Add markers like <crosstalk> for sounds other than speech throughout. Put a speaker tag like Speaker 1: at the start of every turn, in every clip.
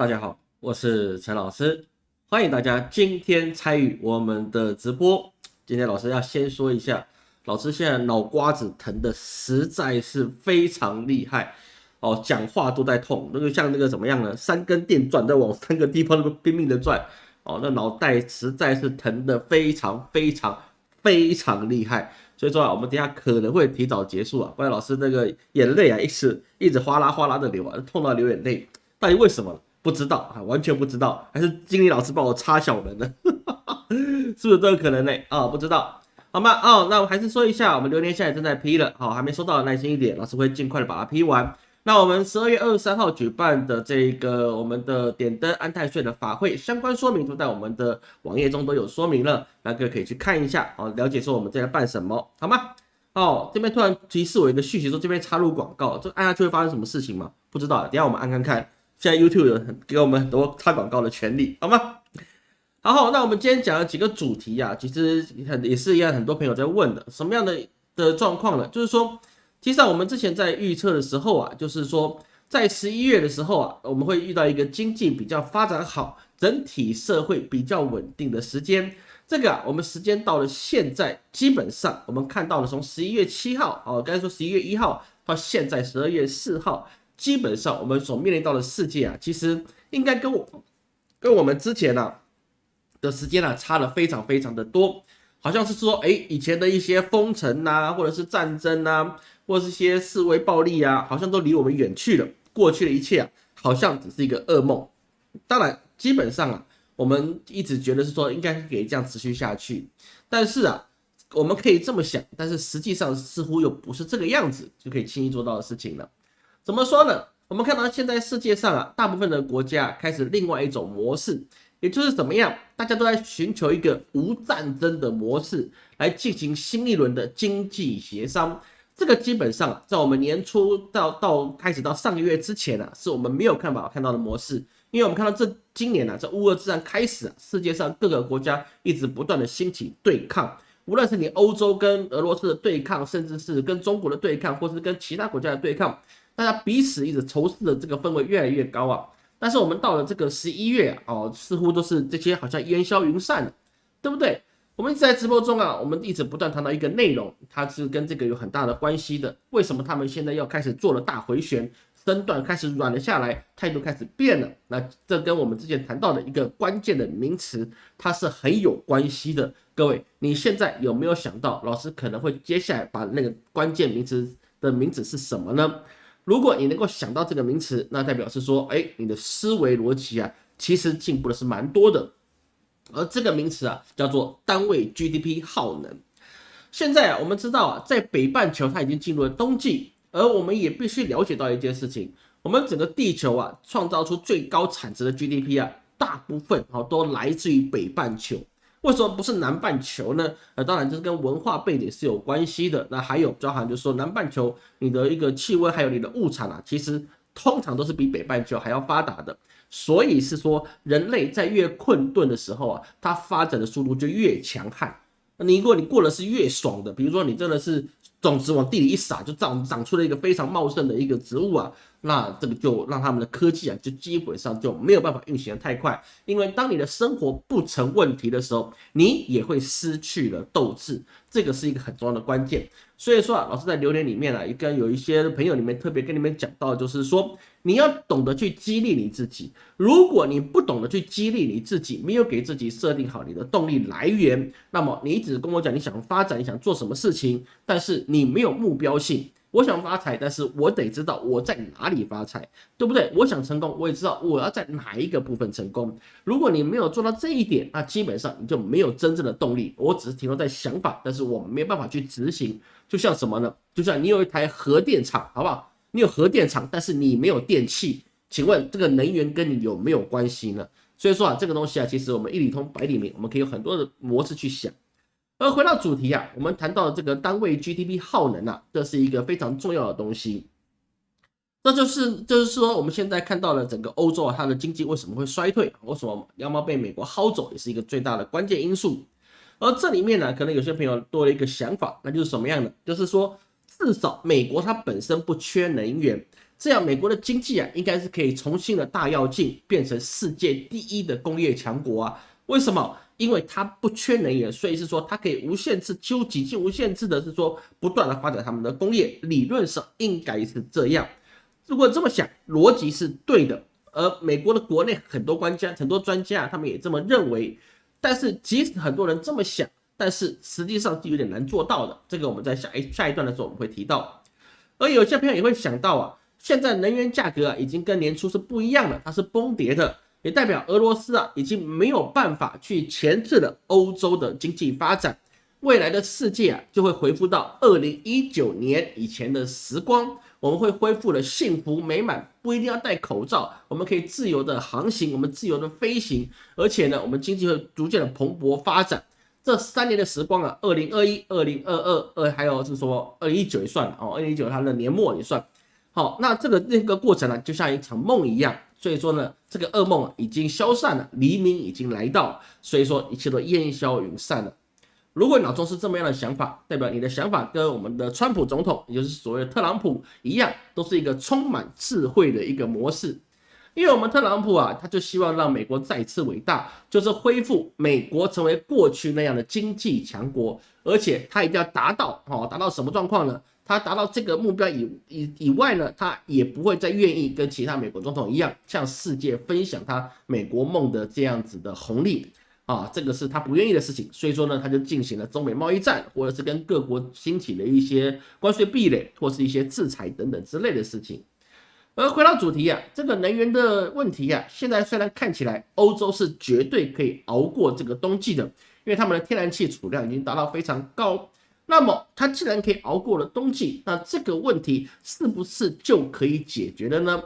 Speaker 1: 大家好，我是陈老师，欢迎大家今天参与我们的直播。今天老师要先说一下，老师现在脑瓜子疼的实在是非常厉害哦，讲话都在痛，那个像那个怎么样呢？三根电钻在往 <laughs> 三个地方都拼命的转哦，那脑袋实在是疼的非常非常非常厉害。所以说啊，我们等下可能会提早结束啊，不然老师那个眼泪啊一直一直哗啦哗啦的流啊，痛到流眼泪，到底为什么？不知道啊，完全不知道，还是经理老师帮我插小人呢？<laughs> 是不是都有可能呢？啊，不知道，好吗？哦，那我还是说一下，我们榴莲现在正在批了，好，还没收到，耐心一点，老师会尽快的把它批完。那我们十二月二十三号举办的这个我们的点灯安泰税的法会相关说明，都在我们的网页中都有说明了，那各位可以去看一下，好，了解说我们在办什么，好吗？哦，这边突然提示我一个讯息，说这边插入广告，这按下去会发生什么事情吗？不知道，等下我们按看看。现在 YouTube 有很给我们很多插广告的权利，好吗？好，好那我们今天讲了几个主题啊，其实很也是一样，很多朋友在问的，什么样的的状况呢？就是说。其实我们之前在预测的时候啊，就是说在十一月的时候啊，我们会遇到一个经济比较发展好、整体社会比较稳定的时间。这个啊，我们时间到了现在，基本上我们看到了从十一月七号，哦，刚才说十一月一号到现在十二月四号，基本上我们所面临到的世界啊，其实应该跟我跟我们之前呢的时间呢差了非常非常的多，好像是说，哎，以前的一些封城呐，或者是战争呐。或是一些示威暴力啊，好像都离我们远去了。过去的一切啊，好像只是一个噩梦。当然，基本上啊，我们一直觉得是说应该可以这样持续下去。但是啊，我们可以这么想，但是实际上似乎又不是这个样子就可以轻易做到的事情了。怎么说呢？我们看到现在世界上啊，大部分的国家开始另外一种模式，也就是怎么样，大家都在寻求一个无战争的模式来进行新一轮的经济协商。这个基本上在我们年初到到开始到上个月之前呢，是我们没有看法看到的模式，因为我们看到这今年呢，在乌俄之战开始，啊世界上各个国家一直不断的兴起对抗，无论是你欧洲跟俄罗斯的对抗，甚至是跟中国的对抗，或是跟其他国家的对抗，大家彼此一直仇视的这个氛围越来越高啊。但是我们到了这个十一月哦，似乎都是这些好像烟消云散了，对不对？我们一直在直播中啊，我们一直不断谈到一个内容，它是跟这个有很大的关系的。为什么他们现在要开始做了大回旋，身段开始软了下来，态度开始变了？那这跟我们之前谈到的一个关键的名词，它是很有关系的。各位，你现在有没有想到，老师可能会接下来把那个关键名词的名字是什么呢？如果你能够想到这个名词，那代表是说，哎，你的思维逻辑啊，其实进步的是蛮多的。而这个名词啊，叫做单位 GDP 耗能。现在啊，我们知道啊，在北半球它已经进入了冬季，而我们也必须了解到一件事情：我们整个地球啊，创造出最高产值的 GDP 啊，大部分啊都来自于北半球。为什么不是南半球呢？呃，当然这是跟文化背景是有关系的。那还有包含就是说，南半球你的一个气温还有你的物产啊，其实通常都是比北半球还要发达的。所以是说，人类在越困顿的时候啊，它发展的速度就越强悍。你如果你过的是越爽的，比如说你真的是种子往地里一撒，就长长出了一个非常茂盛的一个植物啊。那这个就让他们的科技啊，就基本上就没有办法运行的太快，因为当你的生活不成问题的时候，你也会失去了斗志，这个是一个很重要的关键。所以说啊，老师在留言里面啊，也跟有一些朋友里面特别跟你们讲到，就是说你要懂得去激励你自己。如果你不懂得去激励你自己，没有给自己设定好你的动力来源，那么你只跟我讲你想发展，你想做什么事情，但是你没有目标性。我想发财，但是我得知道我在哪里发财，对不对？我想成功，我也知道我要在哪一个部分成功。如果你没有做到这一点，那基本上你就没有真正的动力。我只是停留在想法，但是我没有办法去执行。就像什么呢？就像你有一台核电厂，好不好？你有核电厂，但是你没有电器，请问这个能源跟你有没有关系呢？所以说啊，这个东西啊，其实我们一理通百理明，我们可以有很多的模式去想。而回到主题啊，我们谈到这个单位 GDP 耗能啊，这是一个非常重要的东西。那就是就是说，我们现在看到了整个欧洲啊，它的经济为什么会衰退？为什么要么被美国薅走，也是一个最大的关键因素。而这里面呢，可能有些朋友多了一个想法，那就是什么样的？就是说，至少美国它本身不缺能源，这样美国的经济啊，应该是可以重新的大跃进，变成世界第一的工业强国啊。为什么？因为它不缺能源，所以是说它可以无限制、几乎几近无限制的，是说不断的发展他们的工业。理论上应该是这样。如果这么想，逻辑是对的。而美国的国内很多专家、很多专家，他们也这么认为。但是即使很多人这么想，但是实际上是有点难做到的。这个我们在下一下一段的时候我们会提到。而有些朋友也会想到啊，现在能源价格啊已经跟年初是不一样了，它是崩跌的，也代表俄罗斯啊已经没有办法去钳制了欧洲的经济发展。未来的世界啊就会回复到二零一九年以前的时光。我们会恢复了幸福美满，不一定要戴口罩，我们可以自由的航行，我们自由的飞行，而且呢，我们经济会逐渐的蓬勃发展。这三年的时光啊，二零二一、二零二二、二还有是说二零一九也算了哦，二零一九它的年末也算。好，那这个那个过程呢，就像一场梦一样，所以说呢，这个噩梦已经消散了，黎明已经来到，所以说一切都烟消云散了。如果脑中是这么样的想法，代表你的想法跟我们的川普总统，也就是所谓的特朗普一样，都是一个充满智慧的一个模式。因为我们特朗普啊，他就希望让美国再次伟大，就是恢复美国成为过去那样的经济强国，而且他一定要达到哦，达到什么状况呢？他达到这个目标以以以外呢，他也不会再愿意跟其他美国总统一样，向世界分享他美国梦的这样子的红利。啊，这个是他不愿意的事情，所以说呢，他就进行了中美贸易战，或者是跟各国兴起的一些关税壁垒，或是一些制裁等等之类的事情。而回到主题啊，这个能源的问题啊，现在虽然看起来欧洲是绝对可以熬过这个冬季的，因为他们的天然气储量已经达到非常高。那么它既然可以熬过了冬季，那这个问题是不是就可以解决了呢？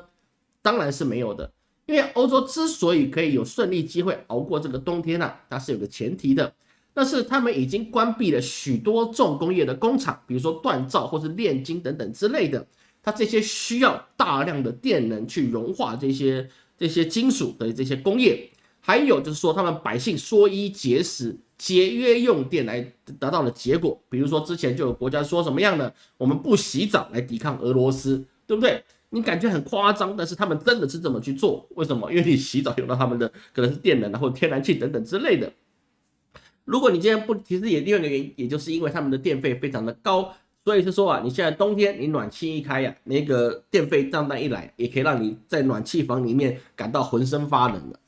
Speaker 1: 当然是没有的。因为欧洲之所以可以有顺利机会熬过这个冬天呢，它是有个前提的，那是他们已经关闭了许多重工业的工厂，比如说锻造或是炼金等等之类的，它这些需要大量的电能去融化这些这些金属的这些工业，还有就是说他们百姓缩衣节食、节约用电来得到的结果，比如说之前就有国家说什么样的，我们不洗澡来抵抗俄罗斯，对不对？你感觉很夸张，但是他们真的是这么去做？为什么？因为你洗澡用到他们的可能是电能，然后天然气等等之类的。如果你今天不，其实也另外一个原因，也就是因为他们的电费非常的高，所以是说啊，你现在冬天你暖气一开呀，那个电费账单一来，也可以让你在暖气房里面感到浑身发冷的。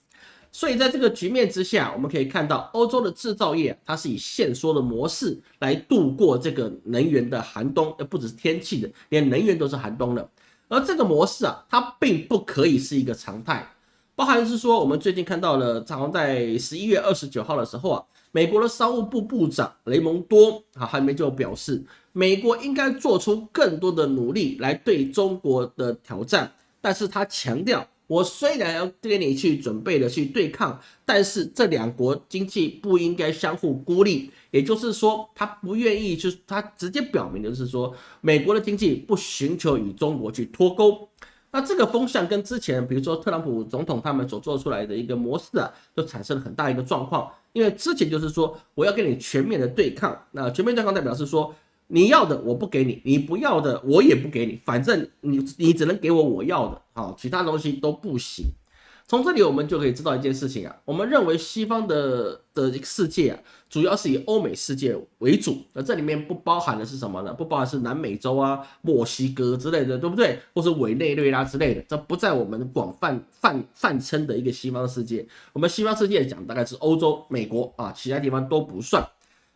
Speaker 1: 所以在这个局面之下，我们可以看到欧洲的制造业，它是以限缩的模式来度过这个能源的寒冬，呃，不只是天气的，连能源都是寒冬的。而这个模式啊，它并不可以是一个常态，包含是说，我们最近看到了，好像在十一月二十九号的时候啊，美国的商务部部长雷蒙多啊，还没就表示，美国应该做出更多的努力来对中国的挑战，但是他强调。我虽然要跟你去准备的去对抗，但是这两国经济不应该相互孤立。也就是说，他不愿意，就是他直接表明的是说，美国的经济不寻求与中国去脱钩。那这个风向跟之前，比如说特朗普总统他们所做出来的一个模式啊，就产生了很大一个状况。因为之前就是说，我要跟你全面的对抗，那全面对抗代表是说。你要的我不给你，你不要的我也不给你，反正你你只能给我我要的，好，其他东西都不行。从这里我们就可以知道一件事情啊，我们认为西方的的世界啊，主要是以欧美世界为主，那这里面不包含的是什么呢？不包含是南美洲啊、墨西哥之类的，对不对？或是委内瑞拉之类的，这不在我们广泛泛泛称的一个西方世界。我们西方世界讲大概是欧洲、美国啊，其他地方都不算。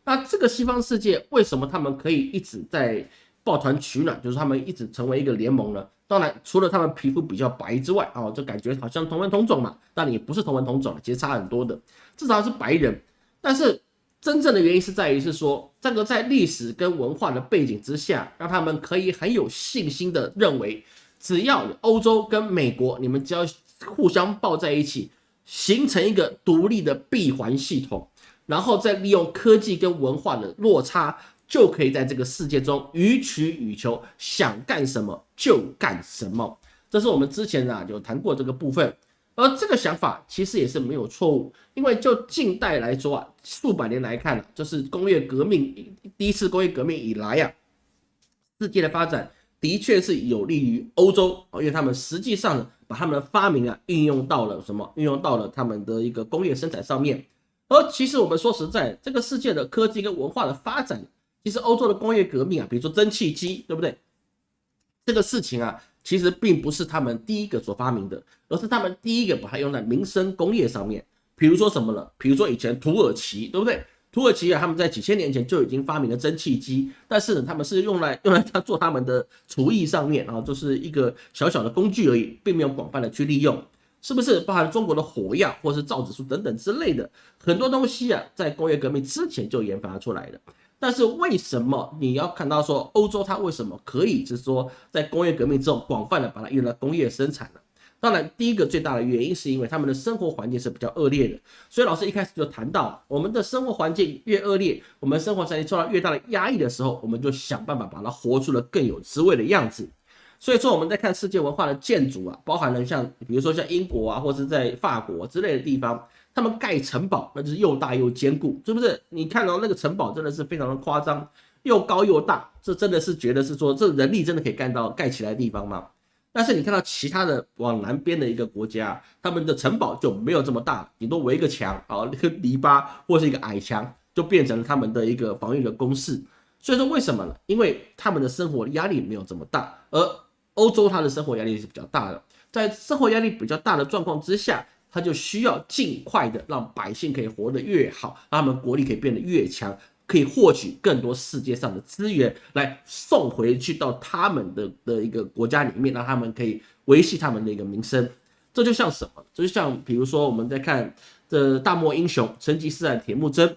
Speaker 1: 那这个西方世界为什么他们可以一直在抱团取暖？就是他们一直成为一个联盟呢？当然，除了他们皮肤比较白之外，哦，就感觉好像同文同种嘛。但也不是同文同种，其实差很多的，至少是白人。但是真正的原因是在于是说，这个在历史跟文化的背景之下，让他们可以很有信心的认为，只要欧洲跟美国，你们只要互相抱在一起，形成一个独立的闭环系统。然后再利用科技跟文化的落差，就可以在这个世界中予取予求，想干什么就干什么。这是我们之前啊有谈过这个部分，而这个想法其实也是没有错误，因为就近代来说啊，数百年来看啊，就是工业革命第一次工业革命以来啊，世界的发展的确是有利于欧洲，因为他们实际上把他们的发明啊运用到了什么？运用到了他们的一个工业生产上面。而其实我们说实在，这个世界的科技跟文化的发展，其实欧洲的工业革命啊，比如说蒸汽机，对不对？这个事情啊，其实并不是他们第一个所发明的，而是他们第一个把它用在民生工业上面。比如说什么了？比如说以前土耳其，对不对？土耳其啊，他们在几千年前就已经发明了蒸汽机，但是呢，他们是用来用来他做他们的厨艺上面啊，就是一个小小的工具而已，并没有广泛的去利用，是不是？包含中国的火药或是造纸术等等之类的很多东西啊，在工业革命之前就研发出来的。但是为什么你要看到说欧洲它为什么可以就是说在工业革命之后广泛的把它用来工业生产呢？当然，第一个最大的原因是因为他们的生活环境是比较恶劣的，所以老师一开始就谈到，我们的生活环境越恶劣，我们生活环境受到越大的压抑的时候，我们就想办法把它活出了更有滋味的样子。所以说，我们在看世界文化的建筑啊，包含了像比如说像英国啊，或者在法国之类的地方，他们盖城堡那就是又大又坚固，是不是？你看到那个城堡真的是非常的夸张，又高又大，这真的是觉得是说这人力真的可以干到盖起来的地方吗？但是你看到其他的往南边的一个国家，他们的城堡就没有这么大，顶多围一个墙啊，那个篱笆或是一个矮墙，就变成了他们的一个防御的工事。所以说为什么呢？因为他们的生活压力没有这么大，而欧洲它的生活压力是比较大的，在生活压力比较大的状况之下，他就需要尽快的让百姓可以活得越好，让他们国力可以变得越强。可以获取更多世界上的资源，来送回去到他们的的一个国家里面，让他们可以维系他们的一个民生。这就像什么？这就像比如说我们在看这大漠英雄成吉思汗铁木真，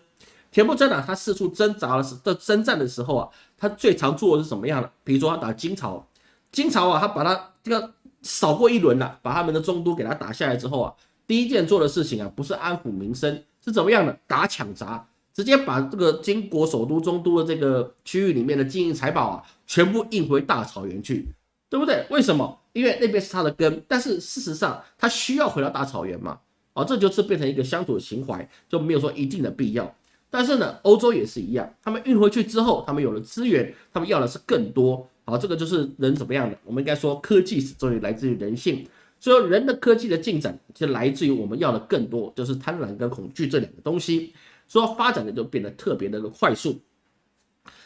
Speaker 1: 铁木真啊，他四处挣扎的时在征战的时候啊，他最常做的是什么样的？比如说他打金朝，金朝啊，他把他这个扫过一轮了，把他们的中都给他打下来之后啊，第一件做的事情啊，不是安抚民生，是怎么样的？打抢砸。直接把这个金国首都中都的这个区域里面的金银财宝啊，全部运回大草原去，对不对？为什么？因为那边是他的根，但是事实上他需要回到大草原嘛？哦，这就是变成一个乡土情怀，就没有说一定的必要。但是呢，欧洲也是一样，他们运回去之后，他们有了资源，他们要的是更多。好，这个就是人怎么样的？我们应该说，科技始终于来自于人性，所以人的科技的进展就来自于我们要的更多，就是贪婪跟恐惧这两个东西。说发展的就变得特别的快速，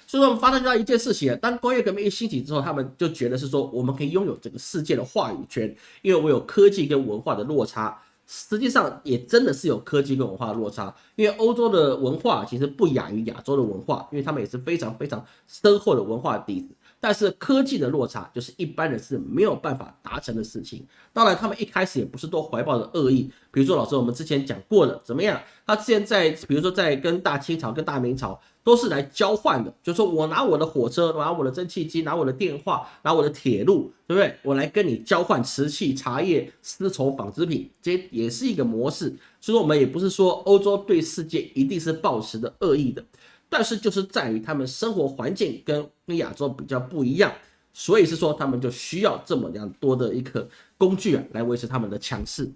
Speaker 1: 所以说我们发现到一件事情，当工业革命一兴起之后，他们就觉得是说我们可以拥有这个世界的话语权，因为我有科技跟文化的落差。实际上也真的是有科技跟文化的落差，因为欧洲的文化其实不亚于亚洲的文化，因为他们也是非常非常深厚的文化底子。但是科技的落差就是一般人是没有办法达成的事情。当然，他们一开始也不是都怀抱着恶意。比如说，老师我们之前讲过的，怎么样？他之前在，比如说在跟大清朝、跟大明朝都是来交换的，就是说我拿我的火车，拿我的蒸汽机，拿我的电话，拿我的铁路，对不对？我来跟你交换瓷器、茶叶、丝绸、纺织品，这也是一个模式。所以说，我们也不是说欧洲对世界一定是抱持的恶意的。但是就是在于他们生活环境跟跟亚洲比较不一样，所以是说他们就需要这么样多的一个工具啊来维持他们的强势。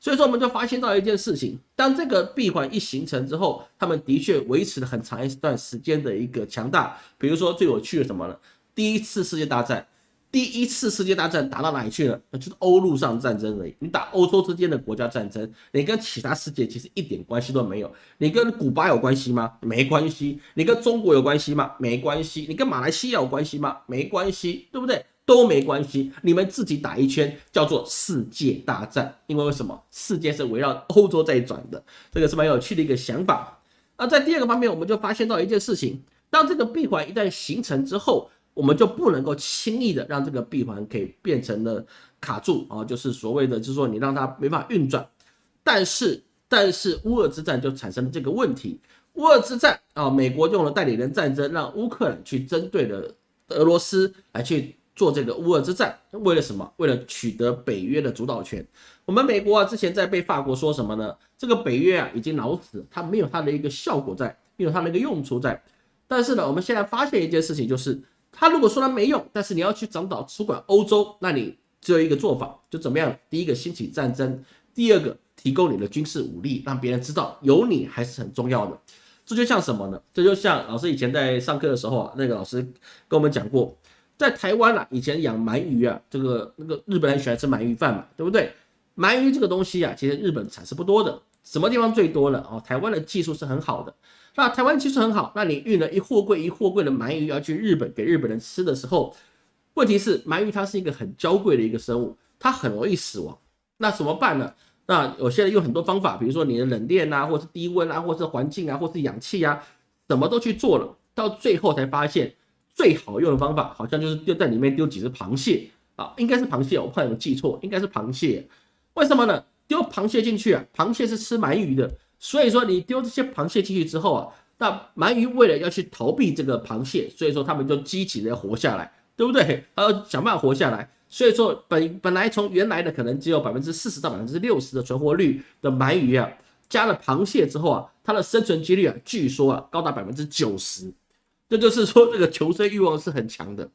Speaker 1: 所以说我们就发现到一件事情，当这个闭环一形成之后，他们的确维持了很长一段时间的一个强大。比如说最有趣的什么呢？第一次世界大战。第一次世界大战打到哪里去了？那就是欧陆上战争而已。你打欧洲之间的国家战争，你跟其他世界其实一点关系都没有。你跟古巴有关系吗？没关系。你跟中国有关系吗？没关系。你跟马来西亚有关系吗？没关系，对不对？都没关系。你们自己打一圈，叫做世界大战。因为为什么？世界是围绕欧洲在转的，这个是蛮有趣的一个想法。那在第二个方面，我们就发现到一件事情：当这个闭环一旦形成之后。我们就不能够轻易的让这个闭环给变成了卡住啊，就是所谓的，就是说你让它没法运转。但是，但是乌俄之战就产生了这个问题。乌俄之战啊，美国用了代理人战争，让乌克兰去针对了俄罗斯来去做这个乌俄之战，为了什么？为了取得北约的主导权。我们美国啊，之前在被法国说什么呢？这个北约啊已经老死，它没有它的一个效果在，没有它的一个用处在。但是呢，我们现在发现一件事情就是。他如果说他没用，但是你要去掌导主管欧洲，那你只有一个做法，就怎么样？第一个兴起战争，第二个提供你的军事武力，让别人知道有你还是很重要的。这就像什么呢？这就像老师以前在上课的时候啊，那个老师跟我们讲过，在台湾啊，以前养鳗鱼啊，这个那个日本人喜欢吃鳗鱼饭嘛，对不对？鳗鱼这个东西啊，其实日本产是不多的，什么地方最多了？哦，台湾的技术是很好的。那台湾技术很好，那你运了一货柜一货柜的鳗鱼要去日本给日本人吃的时候，问题是鳗鱼它是一个很娇贵的一个生物，它很容易死亡。那怎么办呢？那有些人用很多方法，比如说你的冷链啊，或是低温啊，或是环境啊，或是氧气啊，什么都去做了，到最后才发现最好用的方法，好像就是丢在里面丢几只螃蟹啊，应该是螃蟹，我怕有记错，应该是螃蟹。为什么呢？丢螃蟹进去啊，螃蟹是吃鳗鱼的。所以说，你丢这些螃蟹进去之后啊，那鳗鱼为了要去逃避这个螃蟹，所以说他们就积极的活下来，对不对？要想办法活下来。所以说，本本来从原来的可能只有百分之四十到百分之六十的存活率的鳗鱼啊，加了螃蟹之后啊，它的生存几率啊，据说啊高达百分之九十。这就是说，这个求生欲望是很强的。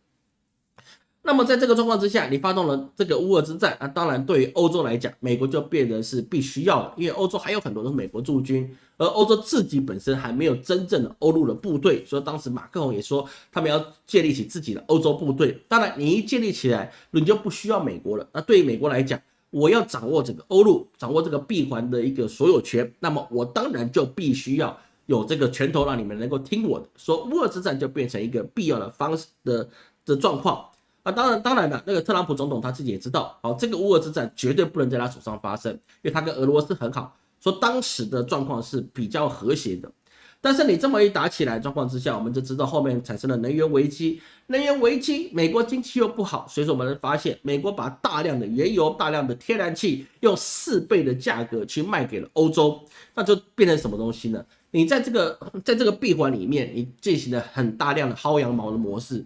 Speaker 1: 那么在这个状况之下，你发动了这个乌俄之战，那当然对于欧洲来讲，美国就变得是必须要的，因为欧洲还有很多都是美国驻军，而欧洲自己本身还没有真正的欧陆的部队，所以当时马克龙也说他们要建立起自己的欧洲部队。当然，你一建立起来，你就不需要美国了。那对于美国来讲，我要掌握整个欧陆，掌握这个闭环的一个所有权，那么我当然就必须要有这个拳头，让你们能够听我的。说乌俄之战就变成一个必要的方式的的状况。啊，当然，当然了，那个特朗普总统他自己也知道，哦，这个乌俄之战绝对不能在他手上发生，因为他跟俄罗斯很好，说当时的状况是比较和谐的。但是你这么一打起来状况之下，我们就知道后面产生了能源危机，能源危机，美国经济又不好，所以说我们发现美国把大量的原油、大量的天然气用四倍的价格去卖给了欧洲，那就变成什么东西呢？你在这个在这个闭环里面，你进行了很大量的薅羊毛的模式。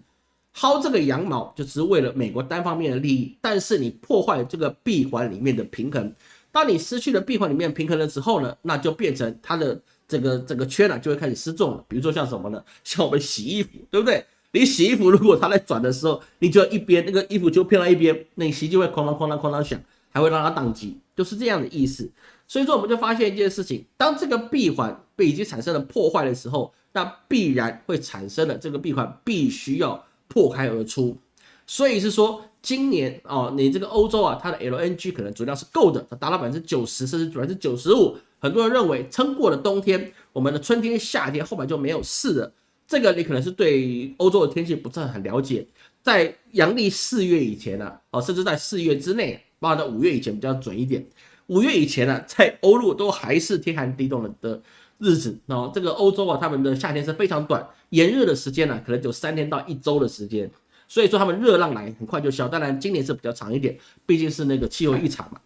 Speaker 1: 薅这个羊毛就只是为了美国单方面的利益，但是你破坏这个闭环里面的平衡。当你失去了闭环里面平衡了之后呢，那就变成它的这个这个圈呢就会开始失重了。比如说像什么呢？像我们洗衣服，对不对？你洗衣服如果它在转的时候，你就一边那个衣服就偏到一边，那你洗就会哐当哐当哐当响，还会让它宕机，就是这样的意思。所以说我们就发现一件事情：当这个闭环被已经产生了破坏的时候，那必然会产生了这个闭环必须要。破开而出，所以是说今年哦，你这个欧洲啊，它的 LNG 可能足量是够的，它达到百分之九十，甚至百分之九十五。很多人认为撑过了冬天，我们的春天、夏天后面就没有事了。这个你可能是对欧洲的天气不是很了解。在阳历四月以前呢，哦，甚至在四月之内，包括到五月以前比较准一点。五月以前呢，在欧陆都还是天寒地冻的日子。然后，这个欧洲啊，他们的夏天是非常短。炎热的时间呢，可能就三天到一周的时间，所以说他们热浪来很快就消。当然今年是比较长一点，毕竟是那个气候异常嘛。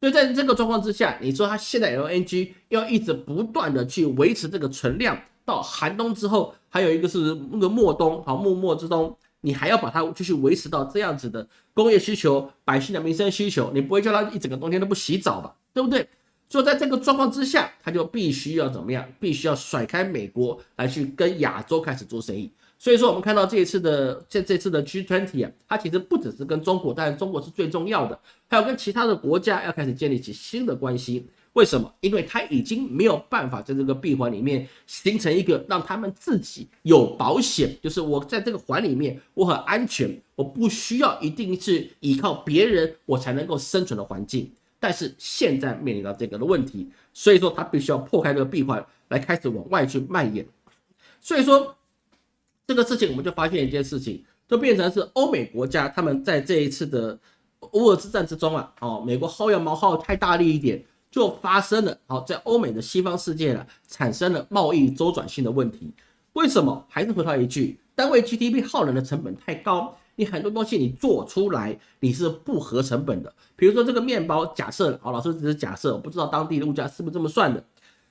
Speaker 1: 所以在这个状况之下，你说它现在 LNG 要一直不断的去维持这个存量，到寒冬之后，还有一个是那个末冬，好末末之冬，你还要把它继续维持到这样子的工业需求、百姓的民生需求，你不会叫他一整个冬天都不洗澡吧？对不对？所以在这个状况之下，他就必须要怎么样？必须要甩开美国来去跟亚洲开始做生意。所以说，我们看到这一次的这这次的 G20 啊，它其实不只是跟中国，但是中国是最重要的，还有跟其他的国家要开始建立起新的关系。为什么？因为它已经没有办法在这个闭环里面形成一个让他们自己有保险，就是我在这个环里面我很安全，我不需要一定是依靠别人我才能够生存的环境。但是现在面临到这个的问题，所以说他必须要破开这个闭环，来开始往外去蔓延。所以说这个事情，我们就发现一件事情，就变成是欧美国家他们在这一次的乌尔之战之中啊，哦，美国薅羊毛薅太大力一点，就发生了，好，在欧美的西方世界呢，产生了贸易周转性的问题。为什么？还是回到一句，单位 GDP 耗人的成本太高。你很多东西你做出来你是不合成本的，比如说这个面包，假设啊，老师只是假设，我不知道当地的物价是不是这么算的。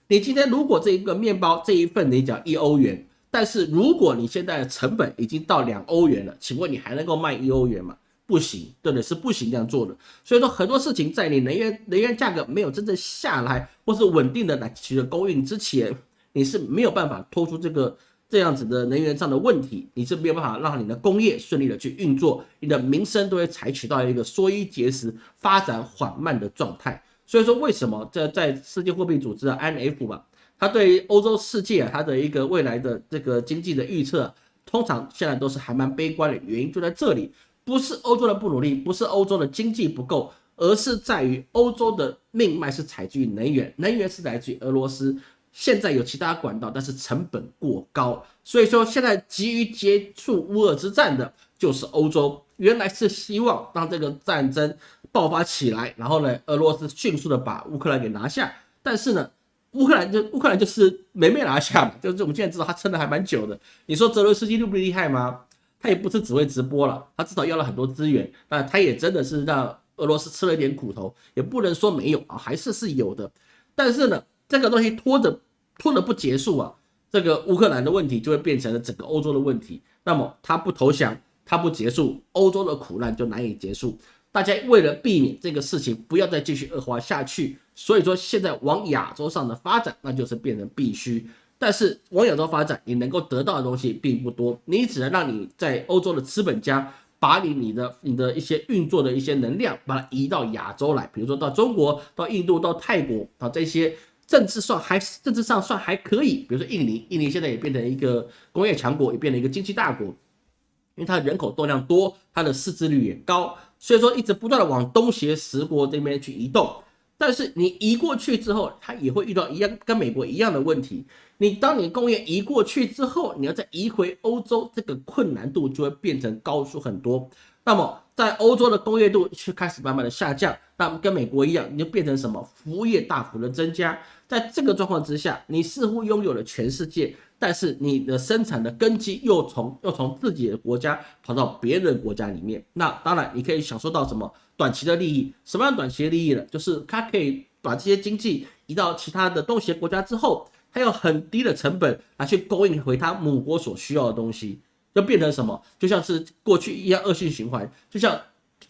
Speaker 1: 你今天如果这一个面包这一份你讲一欧元，但是如果你现在的成本已经到两欧元了，请问你还能够卖一欧元吗？不行，对不对？是不行这样做的。所以说很多事情在你能源能源价格没有真正下来或是稳定的来取得供应之前，你是没有办法拖出这个。这样子的能源上的问题，你是没有办法让你的工业顺利的去运作，你的民生都会采取到一个缩衣节食、发展缓慢的状态。所以说，为什么在在世界货币组织的 IMF 吧，它对欧洲世界啊，它的一个未来的这个经济的预测，通常现在都是还蛮悲观的，原因就在这里，不是欧洲的不努力，不是欧洲的经济不够，而是在于欧洲的命脉是采自于能源，能源是来自于俄罗斯。现在有其他管道，但是成本过高，所以说现在急于结束乌俄之战的就是欧洲。原来是希望让这个战争爆发起来，然后呢，俄罗斯迅速的把乌克兰给拿下。但是呢，乌克兰就乌克兰就是没没拿下，就是我们现在知道他撑的还蛮久的。你说泽伦斯基厉不厉害吗？他也不是只会直播了，他至少要了很多资源，那他也真的是让俄罗斯吃了一点苦头，也不能说没有啊，还是是有的。但是呢，这个东西拖着。拖了不结束啊，这个乌克兰的问题就会变成了整个欧洲的问题。那么他不投降，他不结束，欧洲的苦难就难以结束。大家为了避免这个事情不要再继续恶化下去，所以说现在往亚洲上的发展，那就是变成必须。但是往亚洲发展，你能够得到的东西并不多，你只能让你在欧洲的资本家把你你的你的一些运作的一些能量，把它移到亚洲来，比如说到中国、到印度、到泰国啊这些。政治上还政治上算还可以，比如说印尼，印尼现在也变成一个工业强国，也变成一个经济大国，因为它人口动量多，它的市值率也高，所以说一直不断的往东协十国这边去移动。但是你移过去之后，它也会遇到一样跟美国一样的问题。你当你工业移过去之后，你要再移回欧洲，这个困难度就会变成高出很多。那么在欧洲的工业度却开始慢慢的下降，那跟美国一样，你就变成什么？服务业大幅的增加。在这个状况之下，你似乎拥有了全世界，但是你的生产的根基又从又从自己的国家跑到别人国家里面。那当然，你可以享受到什么短期的利益？什么样短期的利益呢？就是它可以把这些经济移到其他的东协国家之后，它有很低的成本来去供应回它母国所需要的东西，就变成什么？就像是过去一样恶性循环。就像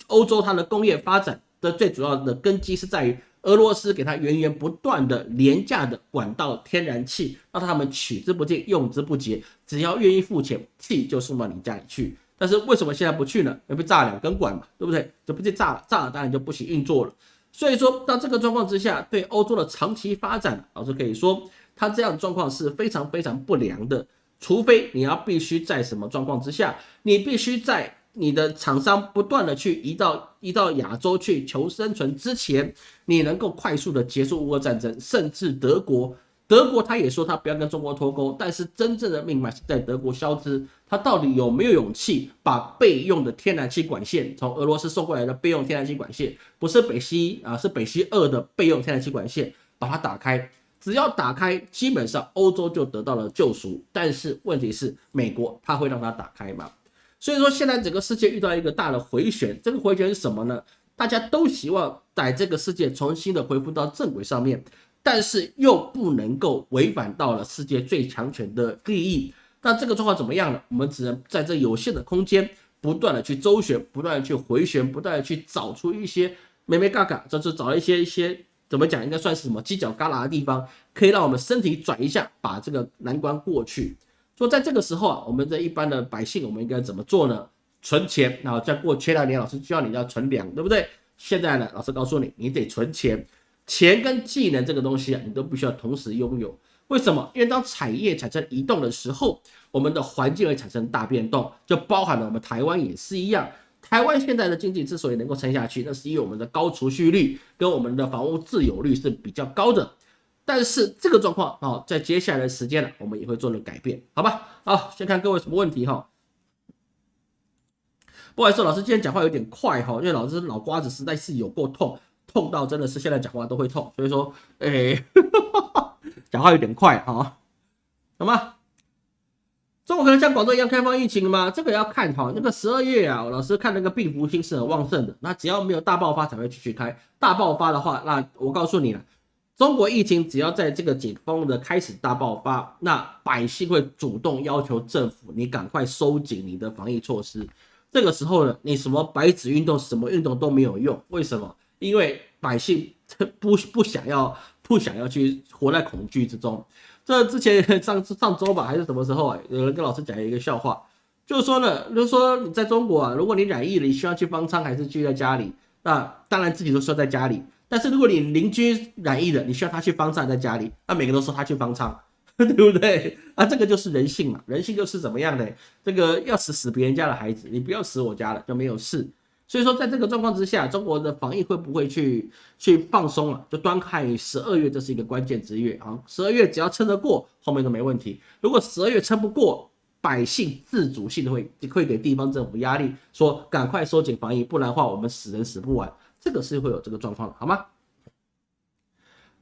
Speaker 1: 欧洲它的工业发展的最主要的根基是在于。俄罗斯给他源源不断的廉价的管道天然气，让他们取之不尽用之不竭，只要愿意付钱，气就送到你家里去。但是为什么现在不去呢？要被炸两根管嘛，对不对？就不就炸了，炸了当然就不行运作了。所以说到这个状况之下，对欧洲的长期发展，老师可以说，它这样的状况是非常非常不良的。除非你要必须在什么状况之下，你必须在。你的厂商不断的去移到移到亚洲去求生存之前，你能够快速的结束乌俄战争，甚至德国，德国他也说他不要跟中国脱钩，但是真正的命脉是在德国消失，他到底有没有勇气把备用的天然气管线从俄罗斯送过来的备用天然气管线，不是北溪啊，是北溪二的备用天然气管线，把它打开，只要打开，基本上欧洲就得到了救赎，但是问题是美国他会让它打开吗？所以说，现在整个世界遇到一个大的回旋，这个回旋是什么呢？大家都希望在这个世界重新的恢复到正轨上面，但是又不能够违反到了世界最强权的利益。那这个状况怎么样呢？我们只能在这有限的空间，不断的去周旋，不断的去回旋，不断的去找出一些美美嘎嘎，就是找一些一些怎么讲，应该算是什么犄角旮旯的地方，可以让我们身体转一下，把这个难关过去。说在这个时候啊，我们这一般的百姓，我们应该怎么做呢？存钱，然后再过前两年，老师教你要存粮，对不对？现在呢，老师告诉你，你得存钱，钱跟技能这个东西啊，你都必须要同时拥有。为什么？因为当产业产生移动的时候，我们的环境会产生大变动，就包含了我们台湾也是一样。台湾现在的经济之所以能够撑下去，那是因为我们的高储蓄率跟我们的房屋自有率是比较高的。但是这个状况啊，在接下来的时间呢，我们也会做了改变，好吧？好，先看各位什么问题哈。不好意思，老师今天讲话有点快哈，因为老师脑瓜子实在是有够痛，痛到真的是现在讲话都会痛，所以说，哎，<laughs> 讲话有点快哈。好吗？中国可能像广州一样开放疫情了吗？这个要看哈。那个十二月啊，老师看那个病毒性是很旺盛的，那只要没有大爆发才会继续开，大爆发的话，那我告诉你了。中国疫情只要在这个解封的开始大爆发，那百姓会主动要求政府，你赶快收紧你的防疫措施。这个时候呢，你什么白纸运动、什么运动都没有用。为什么？因为百姓不 <laughs> 不想要，不想要去活在恐惧之中。这之前上上周吧，还是什么时候啊？有人跟老师讲一个笑话，就是说呢，就是说你在中国啊，如果你染疫了，你需要去方舱还是居在家里？那当然自己都说在家里。但是如果你邻居染疫了，你需要他去方舱在家里，那每个人都说他去方舱，<laughs> 对不对？啊，这个就是人性嘛，人性就是怎么样的？这个要死死别人家的孩子，你不要死我家了就没有事。所以说，在这个状况之下，中国的防疫会不会去去放松了？就端看十二月，这是一个关键之月啊。十二月只要撑得过，后面都没问题。如果十二月撑不过，百姓自主性会会给地方政府压力，说赶快收紧防疫，不然的话我们死人死不完。这个是会有这个状况的，好吗？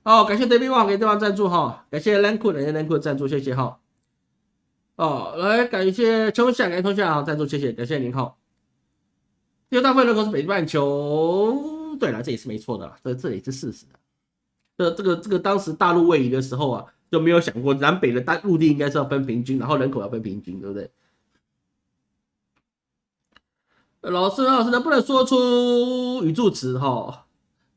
Speaker 1: 哦，感谢 David Wang 给对方赞助哈，感谢 Lanku 感谢 Lanku 赞助，谢谢哈。哦，来感谢秋夏，感谢秋夏啊赞助，谢谢，感谢您哈。因为大部分人口是北半球，对了，这也是没错的啦，这这也是事实的。这这个这个当时大陆位移的时候啊，就没有想过南北的大陆地应该是要分平均，然后人口要分平均，对不对？老师，老师能不能说出语助词？哈，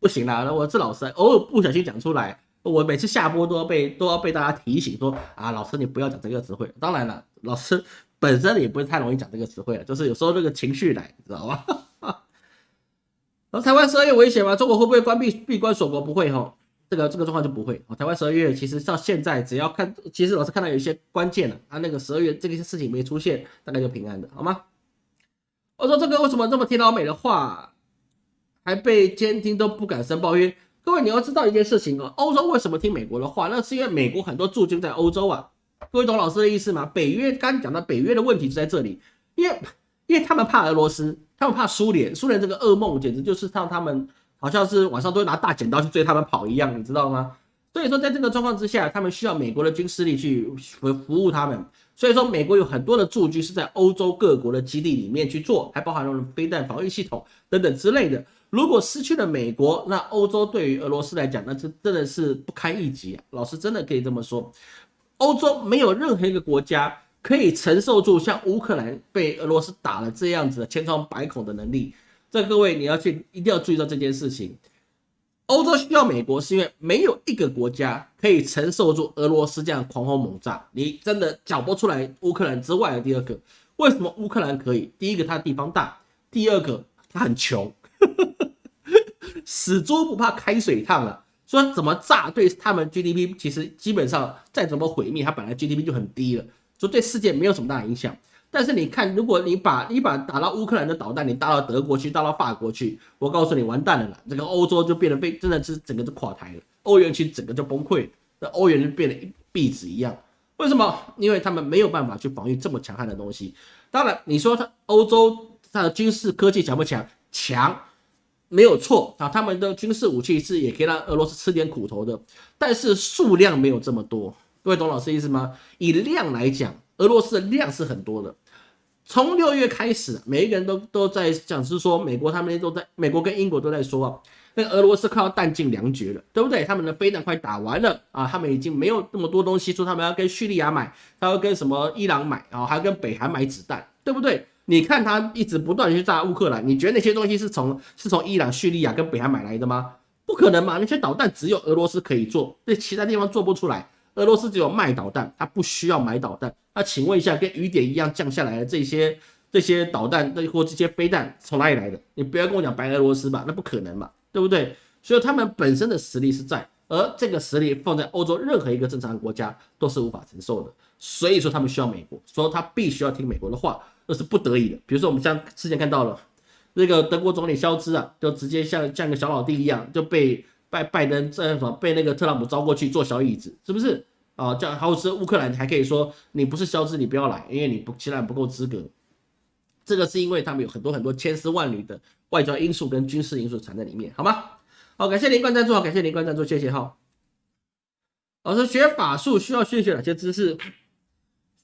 Speaker 1: 不行啦，我是老师，偶尔不小心讲出来，我每次下播都要被都要被大家提醒说啊，老师你不要讲这个词汇。当然了，老师本身也不是太容易讲这个词汇了，就是有时候这个情绪来，知道吧？然 <laughs> 后台湾十二月危险吗？中国会不会关闭闭关锁国？不会哈，这个这个状况就不会。台湾十二月其实到现在，只要看，其实老师看到有一些关键的，啊那个十二月这个事情没出现，大概就平安的，好吗？我说这个为什么这么听老美的话，还被监听都不敢申报？因为各位你要知道一件事情哦，欧洲为什么听美国的话？那是因为美国很多驻军在欧洲啊。各位懂老师的意思吗？北约刚讲到北约的问题就在这里，因为因为他们怕俄罗斯。他们怕苏联，苏联这个噩梦简直就是让他们好像是晚上都会拿大剪刀去追他们跑一样，你知道吗？所以说，在这个状况之下，他们需要美国的军事力去服服务他们。所以说，美国有很多的驻军是在欧洲各国的基地里面去做，还包含了飞弹防御系统等等之类的。如果失去了美国，那欧洲对于俄罗斯来讲，那这真的是不堪一击！老师真的可以这么说，欧洲没有任何一个国家。可以承受住像乌克兰被俄罗斯打了这样子的千疮百孔的能力，这各位你要去一定要注意到这件事情。欧洲需要美国，是因为没有一个国家可以承受住俄罗斯这样狂轰猛炸。你真的缴不出来乌克兰之外的第二个，为什么乌克兰可以？第一个它地方大，第二个它很穷，<laughs> 死猪不怕开水烫了。说怎么炸对他们 GDP 其实基本上再怎么毁灭，它本来 GDP 就很低了。所以对世界没有什么大影响，但是你看，如果你把你把打到乌克兰的导弹，你打到德国去，打到法国去，我告诉你，完蛋了啦！这个欧洲就变得被真的是整个就垮台了，欧元区整个就崩溃，那欧元就变得一壁纸一样。为什么？因为他们没有办法去防御这么强悍的东西。当然，你说他欧洲它的军事科技强不强？强，没有错啊。他们的军事武器是也可以让俄罗斯吃点苦头的，但是数量没有这么多。各位懂老师意思吗？以量来讲，俄罗斯的量是很多的。从六月开始，每一个人都都在讲，是说美国他们都在，美国跟英国都在说啊，那俄罗斯快要弹尽粮绝了，对不对？他们的飞弹快打完了啊，他们已经没有那么多东西，说他们要跟叙利亚买，他要跟什么伊朗买啊，还要跟北韩买子弹，对不对？你看他一直不断去炸乌克兰，你觉得那些东西是从是从伊朗、叙利亚跟北韩买来的吗？不可能嘛，那些导弹只有俄罗斯可以做，对其他地方做不出来。俄罗斯只有卖导弹，他不需要买导弹。那请问一下，跟雨点一样降下来的这些这些导弹，那或这些飞弹从哪里来的？你不要跟我讲白俄罗斯吧，那不可能嘛，对不对？所以他们本身的实力是在，而这个实力放在欧洲任何一个正常的国家都是无法承受的。所以说他们需要美国，说他必须要听美国的话，那是不得已的。比如说我们像之前看到了那个德国总理肖兹啊，就直接像像个小老弟一样就被。拜拜登这什么被那个特朗普招过去坐小椅子，是不是啊？叫还有是乌克兰还可以说你不是消失，你不要来，因为你不其他不够资格。这个是因为他们有很多很多千丝万缕的外交因素跟军事因素藏在里面，好吗？好，感谢林冠赞助，感谢林冠赞助，谢谢哈。老师学法术需要学学哪些知识？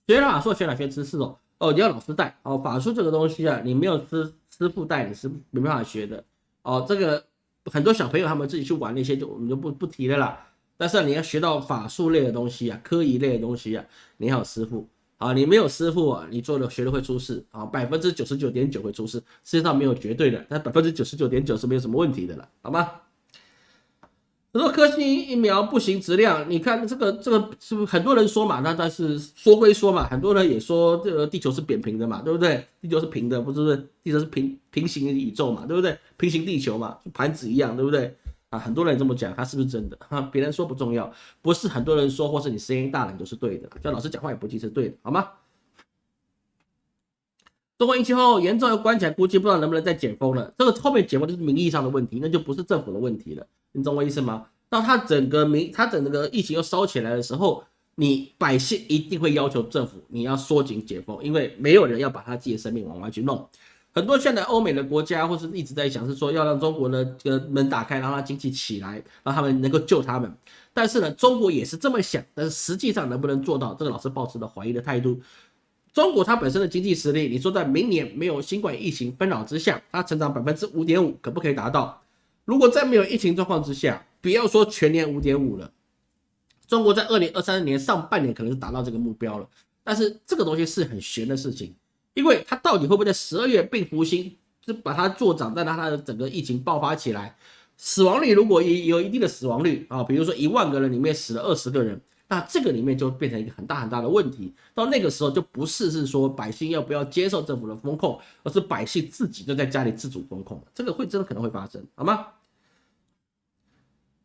Speaker 1: 学法术学哪些知识哦？哦，你要老师带哦。法术这个东西啊，你没有师师傅带你是没办法学的哦。这个。很多小朋友他们自己去玩那些，就我们就不不提了啦。但是你要学到法术类的东西啊，科仪类的东西啊，你要有师傅啊，你没有师傅啊，你做的学的会出事啊，百分之九十九点九会出事。世界上没有绝对的，但百分之九十九点九是没有什么问题的了，好吗？很多科兴疫苗不行，质量你看这个这个是不是很多人说嘛？那但是说归说嘛，很多人也说这个地球是扁平的嘛，对不对？地球是平的，不是不是？地球是平平行宇宙嘛，对不对？平行地球嘛，盘子一样，对不对？啊，很多人这么讲，他是不是真的？哈，别人说不重要，不是很多人说，或是你声音大了就是对的。像老师讲话也不一定是对的，好吗？中国疫情后严重要关起来，估计不知道能不能再解封了。这个后面解封就是名义上的问题，那就不是政府的问题了。你懂我意思吗？当他整个民，他整个疫情又烧起来的时候，你百姓一定会要求政府你要缩紧解封，因为没有人要把他自己的生命往外去弄。很多现在欧美的国家，或是一直在想，是说要让中国的这个门打开，让它经济起来，让他们能够救他们。但是呢，中国也是这么想，但是实际上能不能做到，这个老师保持着怀疑的态度。中国它本身的经济实力，你说在明年没有新冠疫情纷扰之下，它成长百分之五点五，可不可以达到？如果在没有疫情状况之下，不要说全年五点五了，中国在二零二三年上半年可能是达到这个目标了。但是这个东西是很悬的事情。因为它到底会不会在十二月病复兴，就把它做涨，再让它的整个疫情爆发起来，死亡率如果也有一定的死亡率啊，比如说一万个人里面死了二十个人，那这个里面就变成一个很大很大的问题。到那个时候就不是是说百姓要不要接受政府的风控，而是百姓自己就在家里自主风控，这个会真的可能会发生，好吗？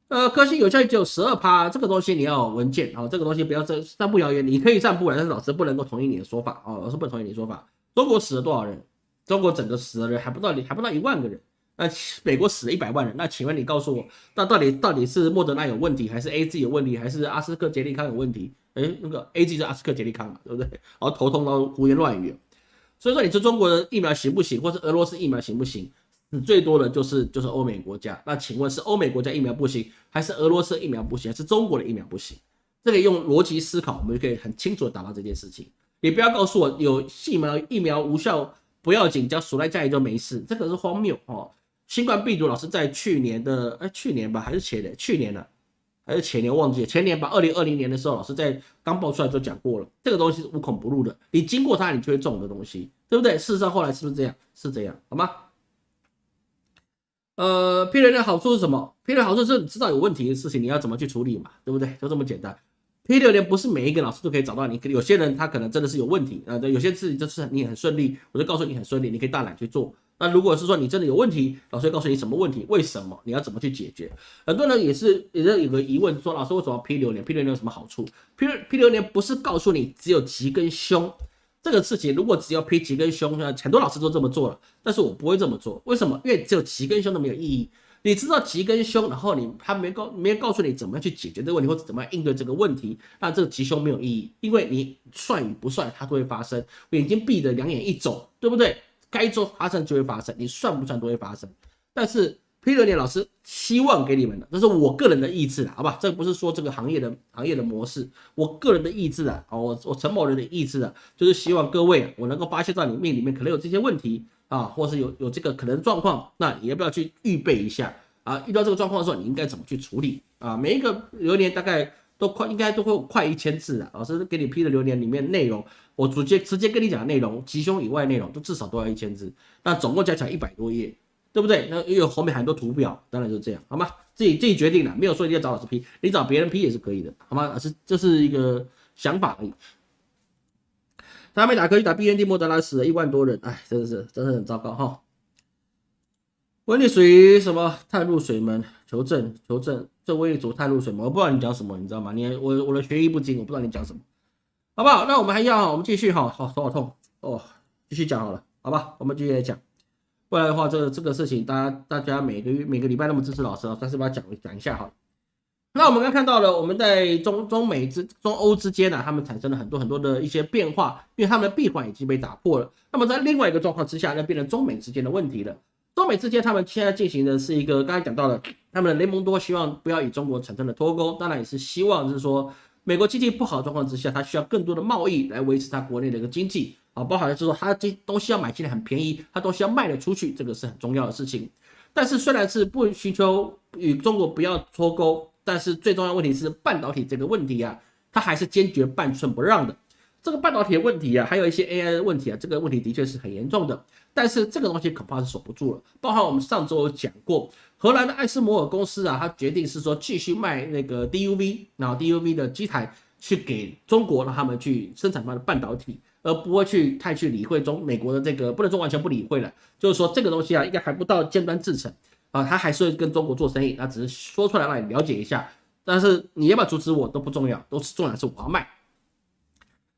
Speaker 1: 呃，科兴有效率只有十二趴，这个东西你要文件啊，这个东西不要这散布谣言，你可以散布但是老师不能够同意你的说法啊，老师不同意你的说法。中国死了多少人？中国整个死的人还不到，还不到一万个人。那美国死了一百万人。那请问你告诉我，那到底到底是莫德纳有问题，还是 A Z 有问题，还是阿斯克杰利康有问题？哎，那个 A Z 是阿斯克杰利康嘛，对不对？然后头痛到胡言乱语。所以说，你说中国的疫苗行不行，或是俄罗斯疫苗行不行？死最多的就是就是欧美国家。那请问是欧美国家疫苗不行，还是俄罗斯疫苗不行，还是中国的疫苗不行？这个用逻辑思考，我们就可以很清楚的达到这件事情。你不要告诉我有疫苗疫苗无效不要紧，只要锁在家里就没事，这个是荒谬哦。新冠病毒老师在去年的哎去年吧还是前年去年呢还是前年忘记前年吧二零二零年的时候老师在刚爆出来就讲过了，这个东西是无孔不入的，你经过它你就会中的东西，对不对？事实上后来是不是这样？是这样，好吗？呃，批人的好处是什么？批人好处是你知道有问题的事情你要怎么去处理嘛，对不对？就这么简单。P 六年不是每一个老师都可以找到你，有些人他可能真的是有问题啊，有些事情就是你很顺利，我就告诉你很顺利，你可以大胆去做。那如果是说你真的有问题，老师会告诉你什么问题，为什么你要怎么去解决。很多人也是也是有个疑问，说老师为什么 P 六年？P 六年有什么好处？P P 六年不是告诉你只有吉跟凶这个事情，如果只要 P 吉跟凶，很多老师都这么做了，但是我不会这么做，为什么？因为只有吉跟凶都没有意义。你知道吉跟凶，然后你他没告没告诉你怎么样去解决这个问题，或者怎么样应对这个问题，那这个吉凶没有意义，因为你算与不算它都会发生。眼睛闭着，两眼一肿，对不对？该做发生就会发生，你算不算都会发生。但是 P 六年老师希望给你们的，这是我个人的意志，好吧？这不是说这个行业的行业的模式，我个人的意志啊，我我陈某人的意志啊，就是希望各位我能够发现到你命里面可能有这些问题。啊，或是有有这个可能状况，那你要不要去预备一下啊？遇到这个状况的时候，你应该怎么去处理啊？每一个流年大概都快，应该都会快一千字啊。老师给你批的留言里面内容，我直接直接跟你讲内容，吉凶以外内容都至少都要一千字，那总共加起来一百多页，对不对？那又有后面很多图表，当然就这样，好吗？自己自己决定了，没有说一定要找老师批，你找别人批也是可以的，好吗？老师这是一个想法而已。他没打科去打 B N D 莫德拉死了一万多人，哎，真的是，真的很糟糕哈。温力属于什么？探入水门求证，求证这威力组探入水门，我不知道你讲什么，你知道吗？你我我的学艺不精，我不知道你讲什么，好不好？那我们还要，我们继续哈，好头好痛哦，继续讲好了，好吧？我们继续来讲，不然的话，这这个事情，大家大家每个月每个礼拜那么支持老师啊，但是把它讲讲一下哈。那我们刚看到了，我们在中中美之中欧之间呢，他们产生了很多很多的一些变化，因为他们的闭环已经被打破了。那么在另外一个状况之下，那变成中美之间的问题了。中美之间，他们现在进行的是一个刚才讲到的，他们的雷蒙多希望不要与中国产生的脱钩，当然也是希望就是说，美国经济不好的状况之下，他需要更多的贸易来维持他国内的一个经济啊，包含就是说他这东西要买进来很便宜，他东西要卖得出去，这个是很重要的事情。但是虽然是不寻求与中国不要脱钩。但是最重要问题是半导体这个问题啊，它还是坚决半寸不让的。这个半导体的问题啊，还有一些 AI 的问题啊，这个问题的确是很严重的。但是这个东西恐怕是守不住了。包含我们上周有讲过，荷兰的艾斯摩尔公司啊，它决定是说继续卖那个 DUV，然后 DUV 的机台去给中国，让他们去生产它的半导体，而不会去太去理会中美国的这个，不能说完全不理会了，就是说这个东西啊，应该还不到尖端制程。啊，他还是会跟中国做生意，那只是说出来让你了解一下。但是你要不要阻止我都不重要，都是重要的是我要卖。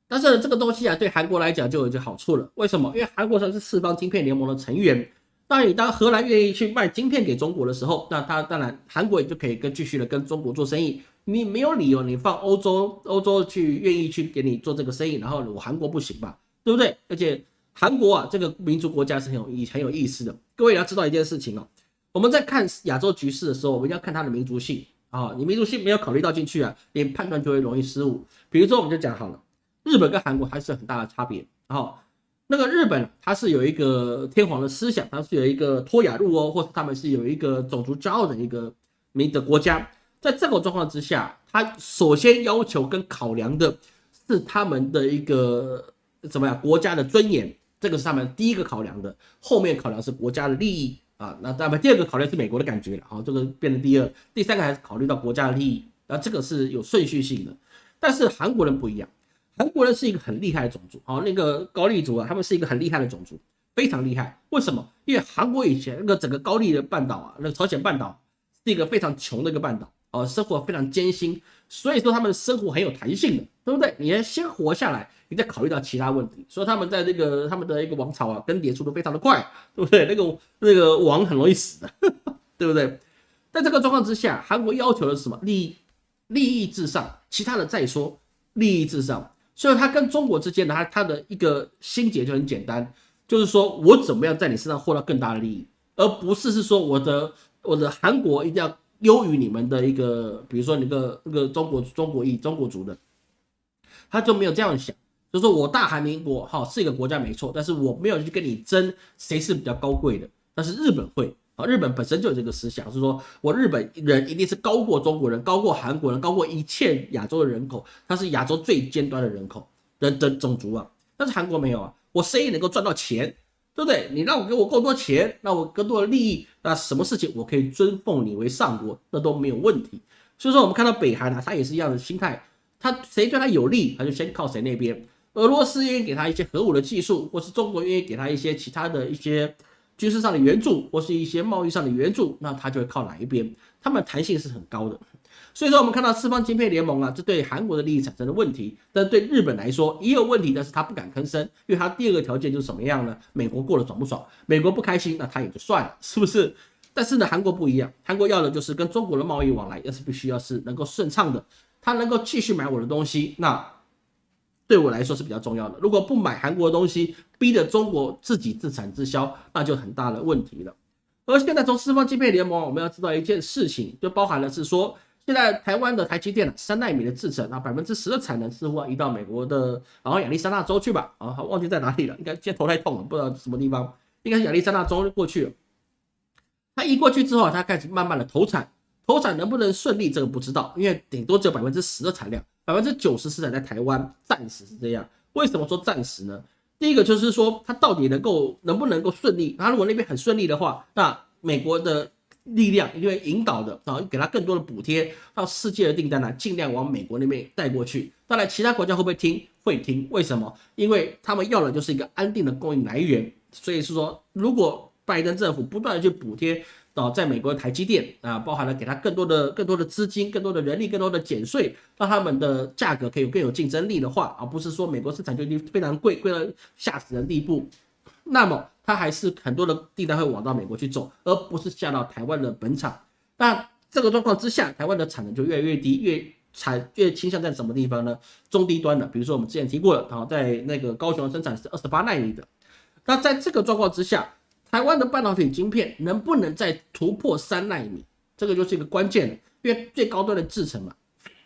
Speaker 1: 但是这个东西啊，对韩国来讲就有一个好处了。为什么？因为韩国它是四方晶片联盟的成员。当你当荷兰愿意去卖晶片给中国的时候，那他当然韩国也就可以跟继续的跟中国做生意。你没有理由你放欧洲，欧洲去愿意去给你做这个生意，然后我韩国不行吧？对不对？而且韩国啊，这个民族国家是很有意很有意思的。各位要知道一件事情哦，我们在看亚洲局势的时候，我们要看它的民族性啊。你民族性没有考虑到进去啊，你判断就会容易失误。比如说，我们就讲好了。日本跟韩国还是很大的差别。然后，那个日本它是有一个天皇的思想，它是有一个托亚路哦，或者他们是有一个种族骄傲的一个民的国家。在这种状况之下，他首先要求跟考量的是他们的一个怎么样国家的尊严，这个是他们第一个考量的。后面考量是国家的利益啊，那当然第二个考量是美国的感觉了。好，这个变成第二，第三个还是考虑到国家的利益。那这个是有顺序性的。但是韩国人不一样。韩国人是一个很厉害的种族，哦，那个高丽族啊，他们是一个很厉害的种族，非常厉害。为什么？因为韩国以前那个整个高丽的半岛啊，那个朝鲜半岛是一个非常穷的一个半岛，哦，生活非常艰辛，所以说他们生活很有弹性的，对不对？你要先活下来，你再考虑到其他问题。所以他们在这个他们的一个王朝啊，更迭速度非常的快，对不对？那个那个王很容易死的，<laughs> 对不对？在这个状况之下，韩国要求的是什么？利益，利益至上，其他的再说，利益至上。所以，他跟中国之间的他他的一个心结就很简单，就是说我怎么样在你身上获得更大的利益，而不是是说我的我的韩国一定要优于你们的一个，比如说那个那个中国中国裔中国族的，他就没有这样想，就是说我大韩民国哈是一个国家没错，但是我没有去跟你争谁是比较高贵的，但是日本会。啊，日本本身就有这个思想，是说我日本人一定是高过中国人，高过韩国人，高过一切亚洲的人口，他是亚洲最尖端的人口人的种族啊。但是韩国没有啊，我生意能够赚到钱，对不对？你让我给我更多钱，那我更多的利益，那什么事情我可以尊奉你为上国，那都没有问题。所以说，我们看到北韩啊，他也是一样的心态，他谁对他有利，他就先靠谁那边。俄罗斯愿意给他一些核武的技术，或是中国愿意给他一些其他的一些。军事上的援助或是一些贸易上的援助，那他就会靠哪一边？他们弹性是很高的。所以说，我们看到四方晶片联盟啊，这对韩国的利益产生了问题，但对日本来说也有问题，但是他不敢吭声，因为他第二个条件就是什么样呢？美国过得爽不爽？美国不开心，那他也就算了，是不是？但是呢，韩国不一样，韩国要的就是跟中国的贸易往来，要是必须要是能够顺畅的，他能够继续买我的东西，那。对我来说是比较重要的。如果不买韩国的东西，逼着中国自己自产自销，那就很大的问题了。而现在从四方晶片联盟，我们要知道一件事情，就包含了是说，现在台湾的台积电三纳米的制程啊，百分之十的产能似乎要移到美国的，然后亚利桑那州去吧？啊，忘记在哪里了，应该现在头太痛了，不知道什么地方，应该是亚利桑那州过去了。它移过去之后，它开始慢慢的投产，投产能不能顺利，这个不知道，因为顶多只有百分之十的产量。百分之九十是在台湾，暂时是这样。为什么说暂时呢？第一个就是说，它到底能够能不能够顺利？它如果那边很顺利的话，那美国的力量一定会引导的，然后给他更多的补贴，让世界的订单呢尽量往美国那边带过去。当然，其他国家会不会听？会听。为什么？因为他们要的就是一个安定的供应来源。所以是说，如果拜登政府不断的去补贴。哦，在美国的台积电啊，包含了给他更多的、更多的资金、更多的人力、更多的减税，让他们的价格可以有更有竞争力的话，而不是说美国生产就已经非常贵，贵到吓死人地步，那么它还是很多的订单会往到美国去走，而不是下到台湾的本厂。那这个状况之下，台湾的产能就越来越低，越产越倾向在什么地方呢？中低端的，比如说我们之前提过了，啊，在那个高雄生产是二十八纳米的。那在这个状况之下，台湾的半导体晶片能不能再突破三纳米，这个就是一个关键了。因为最高端的制程嘛，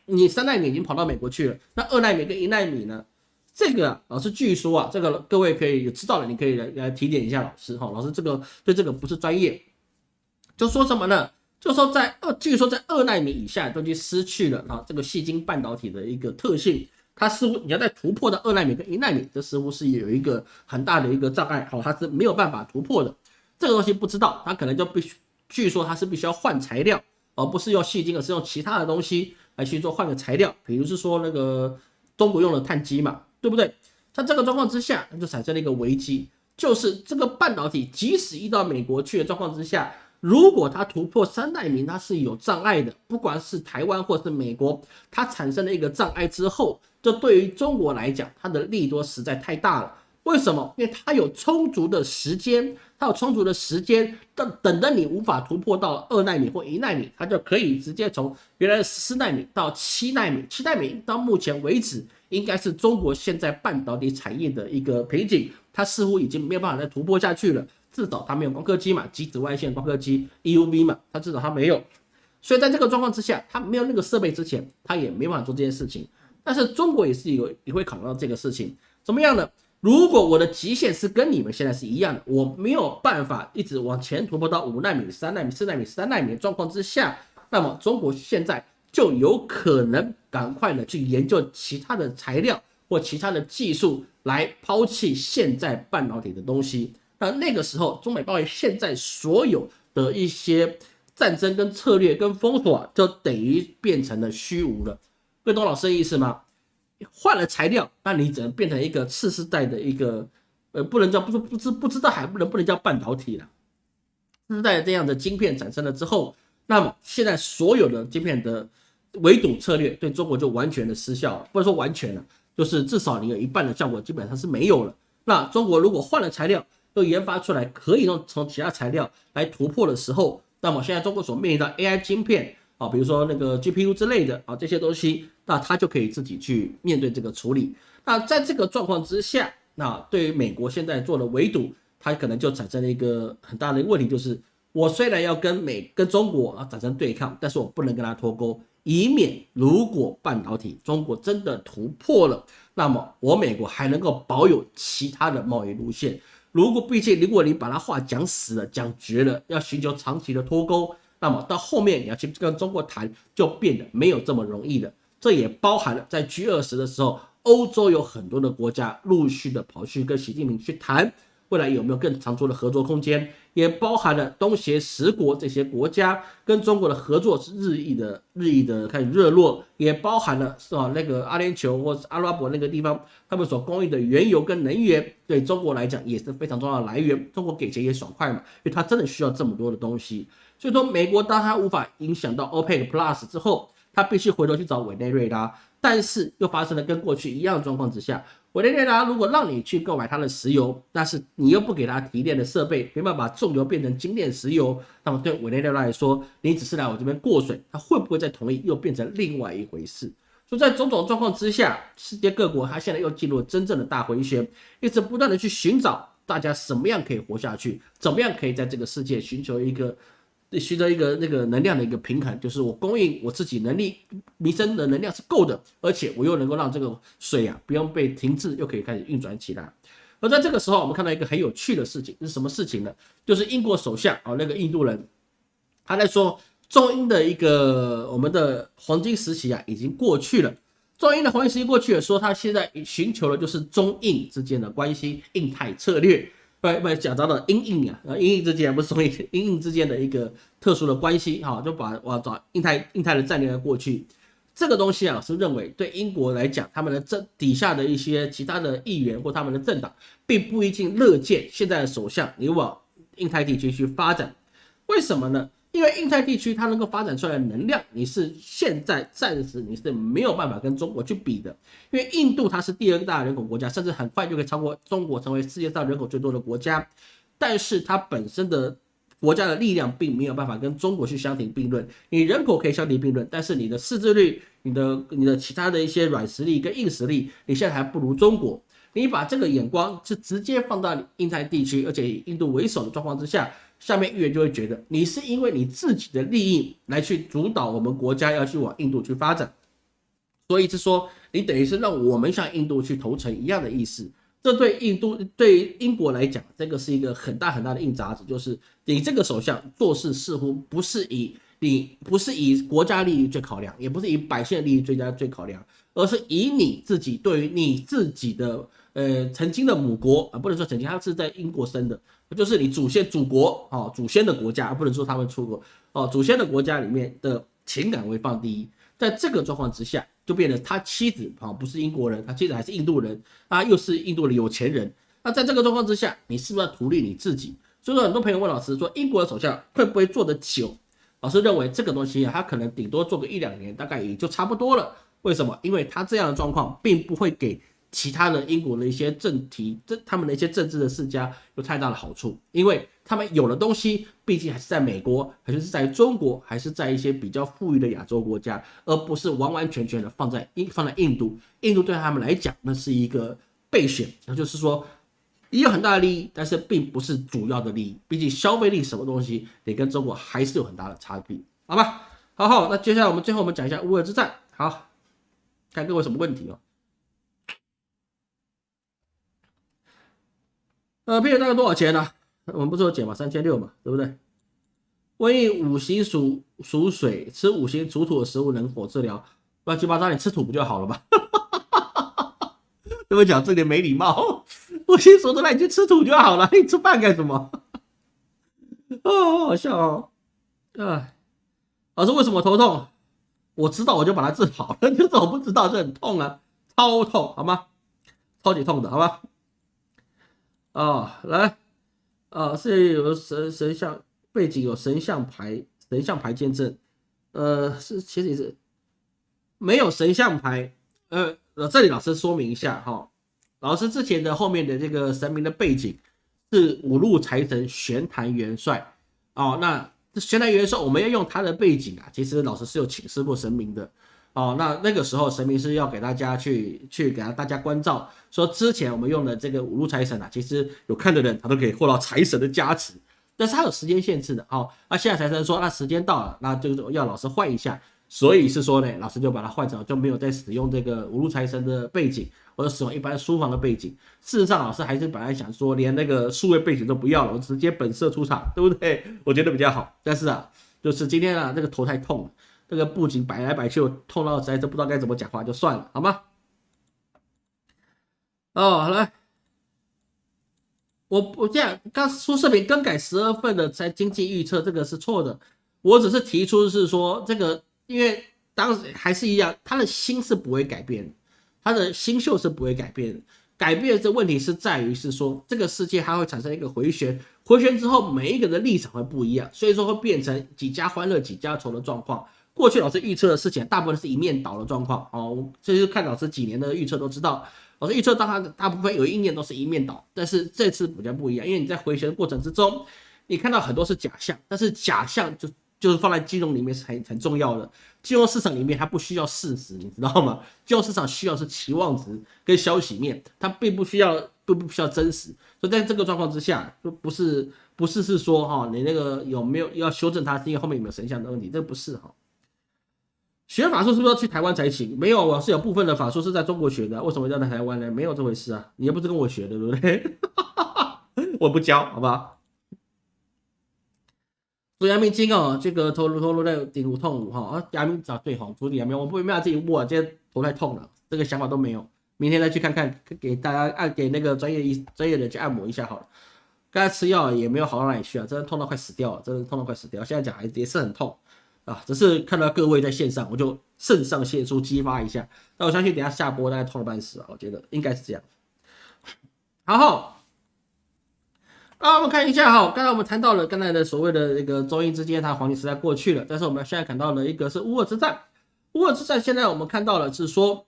Speaker 1: 你三纳米已经跑到美国去了，那二纳米跟一纳米呢？这个老师据说啊，这个各位可以知道了，你可以来来提点一下老师哈。老师这个对这个不是专业，就说什么呢？就说在二，据说在二纳米以下都已经失去了啊这个细晶半导体的一个特性。它似乎你要在突破到二纳米跟一纳米，这似乎是有一个很大的一个障碍，好，它是没有办法突破的。这个东西不知道，它可能就必须，据说它是必须要换材料，而不是用细晶，而是用其他的东西来去做换个材料，比如是说那个中国用的碳基嘛，对不对？在这个状况之下，那就产生了一个危机，就是这个半导体即使移到美国去的状况之下，如果它突破三纳米，它是有障碍的，不管是台湾或是美国，它产生了一个障碍之后，这对于中国来讲，它的利多实在太大了。为什么？因为它有充足的时间，它有充足的时间，等等着你无法突破到二纳米或一纳米，它就可以直接从原来的十四纳米到七纳米。七纳米到目前为止，应该是中国现在半导体产业的一个瓶颈，它似乎已经没有办法再突破下去了。至少它没有光刻机嘛，极紫外线光刻机 EUV 嘛，它至少它没有。所以在这个状况之下，它没有那个设备之前，它也没办法做这件事情。但是中国也是有也会考虑到这个事情，怎么样呢？如果我的极限是跟你们现在是一样的，我没有办法一直往前突破到五纳米、三纳米、四纳米、三纳米的状况之下，那么中国现在就有可能赶快的去研究其他的材料或其他的技术来抛弃现在半导体的东西。那那个时候，中美贸易现在所有的一些战争跟策略跟封锁，就等于变成了虚无了。各位懂老师的意思吗？换了材料，那你只能变成一个次世代的一个，呃，不能叫不是不知不知道还不能不能叫半导体了。次世代这样的晶片产生了之后，那么现在所有的晶片的围堵策略对中国就完全的失效了，不能说完全了，就是至少你有一半的效果基本上是没有了。那中国如果换了材料，都研发出来可以用从其他材料来突破的时候，那么现在中国所面临的 AI 晶片。啊，比如说那个 GPU 之类的啊，这些东西，那他就可以自己去面对这个处理。那在这个状况之下，那对于美国现在做的围堵，它可能就产生了一个很大的问题，就是我虽然要跟美跟中国啊产生对抗，但是我不能跟它脱钩，以免如果半导体中国真的突破了，那么我美国还能够保有其他的贸易路线。如果毕竟如果你把他话讲死了、讲绝了，要寻求长期的脱钩。那么到后面你要去跟中国谈，就变得没有这么容易了。这也包含了在 G 二十的时候，欧洲有很多的国家陆续的跑去跟习近平去谈，未来有没有更长足的合作空间？也包含了东协十国这些国家跟中国的合作是日益的、日益的开始热络，也包含了是吧？那个阿联酋或是阿拉伯那个地方，他们所供应的原油跟能源，对中国来讲也是非常重要的来源。中国给钱也爽快嘛，因为他真的需要这么多的东西。所以说，美国当它无法影响到 OPEC Plus 之后，它必须回头去找委内瑞拉。但是又发生了跟过去一样的状况之下，委内瑞拉如果让你去购买它的石油，但是你又不给它提炼的设备，没办法把重油变成精炼石油，那么对委内瑞拉来说，你只是来我这边过水，它会不会再同意，又变成另外一回事。所以在种种状况之下，世界各国它现在又进入真正的大回旋，一直不断的去寻找大家什么样可以活下去，怎么样可以在这个世界寻求一个。需要一个那个能量的一个平衡，就是我供应我自己能力，民生的能量是够的，而且我又能够让这个水啊不用被停滞，又可以开始运转起来。而在这个时候，我们看到一个很有趣的事情，是什么事情呢？就是英国首相啊，那个印度人，他在说中英的一个我们的黄金时期啊已经过去了，中英的黄金时期过去了，说他现在寻求的就是中印之间的关系，印太策略。不不，讲到了英印啊，呃，英印之间不是所以英印之间的一个特殊的关系，哈，就把我找印太印太的战略过去，这个东西啊，是认为对英国来讲，他们的政底下的一些其他的议员或他们的政党，并不一定乐见现在的首相你往印太地区去发展，为什么呢？因为印太地区它能够发展出来的能量，你是现在暂时你是没有办法跟中国去比的。因为印度它是第二大人口国家，甚至很快就可以超过中国，成为世界上人口最多的国家。但是它本身的国家的力量并没有办法跟中国去相提并论。你人口可以相提并论，但是你的识字率、你的你的其他的一些软实力跟硬实力，你现在还不如中国。你把这个眼光是直接放到印太地区，而且以印度为首的状况之下。<laughs> 下面议员就会觉得你是因为你自己的利益来去主导我们国家要去往印度去发展，所以是说你等于是让我们向印度去投诚一样的意思。这对印度对英国来讲，这个是一个很大很大的硬杂子，就是你这个首相做事似乎不是以你不是以国家利益最考量，也不是以百姓的利益最佳最考量，而是以你自己对于你自己的呃曾经的母国啊，不能说曾经，他是在英国生的。就是你祖先祖国哦，祖先的国家，不能说他们出国哦，祖先的国家里面的情感会放第一。在这个状况之下，就变得他妻子啊不是英国人，他妻子还是印度人，他又是印度的有钱人。那在这个状况之下，你是不是要图利你自己？所以说很多朋友问老师说，英国的首相会不会做得久？老师认为这个东西啊，他可能顶多做个一两年，大概也就差不多了。为什么？因为他这样的状况并不会给其他的英国的一些政体、这他们的一些政治的世家有太大的好处，因为他们有的东西毕竟还是在美国，还是在中国，还是在一些比较富裕的亚洲国家，而不是完完全全的放在印放在印度。印度对他们来讲，那是一个备选，那就是说也有很大的利益，但是并不是主要的利益。毕竟消费力什么东西，得跟中国还是有很大的差别，好吧？好好，那接下来我们最后我们讲一下乌尔之战，好。看各位什么问题哦？呃，啤酒大概多少钱呢？我们不是有减吗？三千六嘛，对不对？瘟疫五行属属水，吃五行属土的食物能否治疗？乱七八糟，你吃土不就好了吗？<laughs> 对我讲这点没礼貌。<laughs> 五行属土，那你就吃土就好了，你吃饭干什么？<laughs> 哦，好笑哦。哎，老师为什么头痛？我知道，我就把它治好了。就是我不知道，这很痛啊，超痛，好吗？超级痛的，好吧？啊，来，啊，是有神神像背景，有神像牌，神像牌见证。呃，是其实也是没有神像牌。呃，呃这里老师说明一下哈，老师之前的后面的这个神明的背景是五路财神玄坛元帅。哦，那。玄坛元帅，我们要用他的背景啊。其实老师是有请示过神明的哦。那那个时候神明是要给大家去去给大家关照，说之前我们用的这个五路财神啊，其实有看的人他都可以获到财神的加持，但是他有时间限制的。好，那现在财神说那时间到了，那就要老师换一下。所以是说呢，老师就把它换成就没有再使用这个五路财神的背景，或者使用一般书房的背景。事实上，老师还是本来想说连那个数位背景都不要了，我直接本色出场，对不对？我觉得比较好。但是啊，就是今天啊，这个头太痛了，这个布景摆来摆去，我痛到实在都不知道该怎么讲话，就算了，好吗？哦，来，我我这样刚出视频更改十二份的在经济预测，这个是错的。我只是提出是说这个。因为当时还是一样，他的心是不会改变，他的星宿是不会改变的。改变的问题是在于是说，这个世界它会产生一个回旋，回旋之后每一个人的立场会不一样，所以说会变成几家欢乐几家愁的状况。过去老师预测的事情，大部分是一面倒的状况哦。这就看老师几年的预测都知道，老师预测大他大部分有一年都是一面倒，但是这次比较不一样，因为你在回旋的过程之中，你看到很多是假象，但是假象就。就是放在金融里面是很很重要的，金融市场里面它不需要事实，你知道吗？金融市场需要是期望值跟消息面，它并不需要，并不需要真实。所以在这个状况之下，就不是不是是说哈，你那个有没有要修正它，是因为后面有没有神像的问题？这不是哈。学法术是不是要去台湾才行？没有，我是有部分的法术是在中国学的，为什么要在台湾呢？没有这回事啊，你又不是跟我学的，对不对？<laughs> 我不教，好不好？做阳明经哦，这个头颅头颅在顶颅痛哈啊，阳明找对哈，处理阳明，我不没有自己握，今天头太痛了，这个想法都没有，明天再去看看，给大家按给那个专业医专业的去按摩一下好了。刚才吃药也没有好到哪里去啊，真的痛到快死掉了，真的痛到快死掉。现在讲还也是很痛啊，只是看到各位在线上，我就肾上腺素激发一下。那我相信等下下播大概痛了半死啊，我觉得应该是这样。然后。啊，我们看一下哈，刚才我们谈到了刚才的所谓的这个中英之间，它黄金时代过去了，但是我们现在看到了一个是乌尔之战。乌尔之战现在我们看到了是说，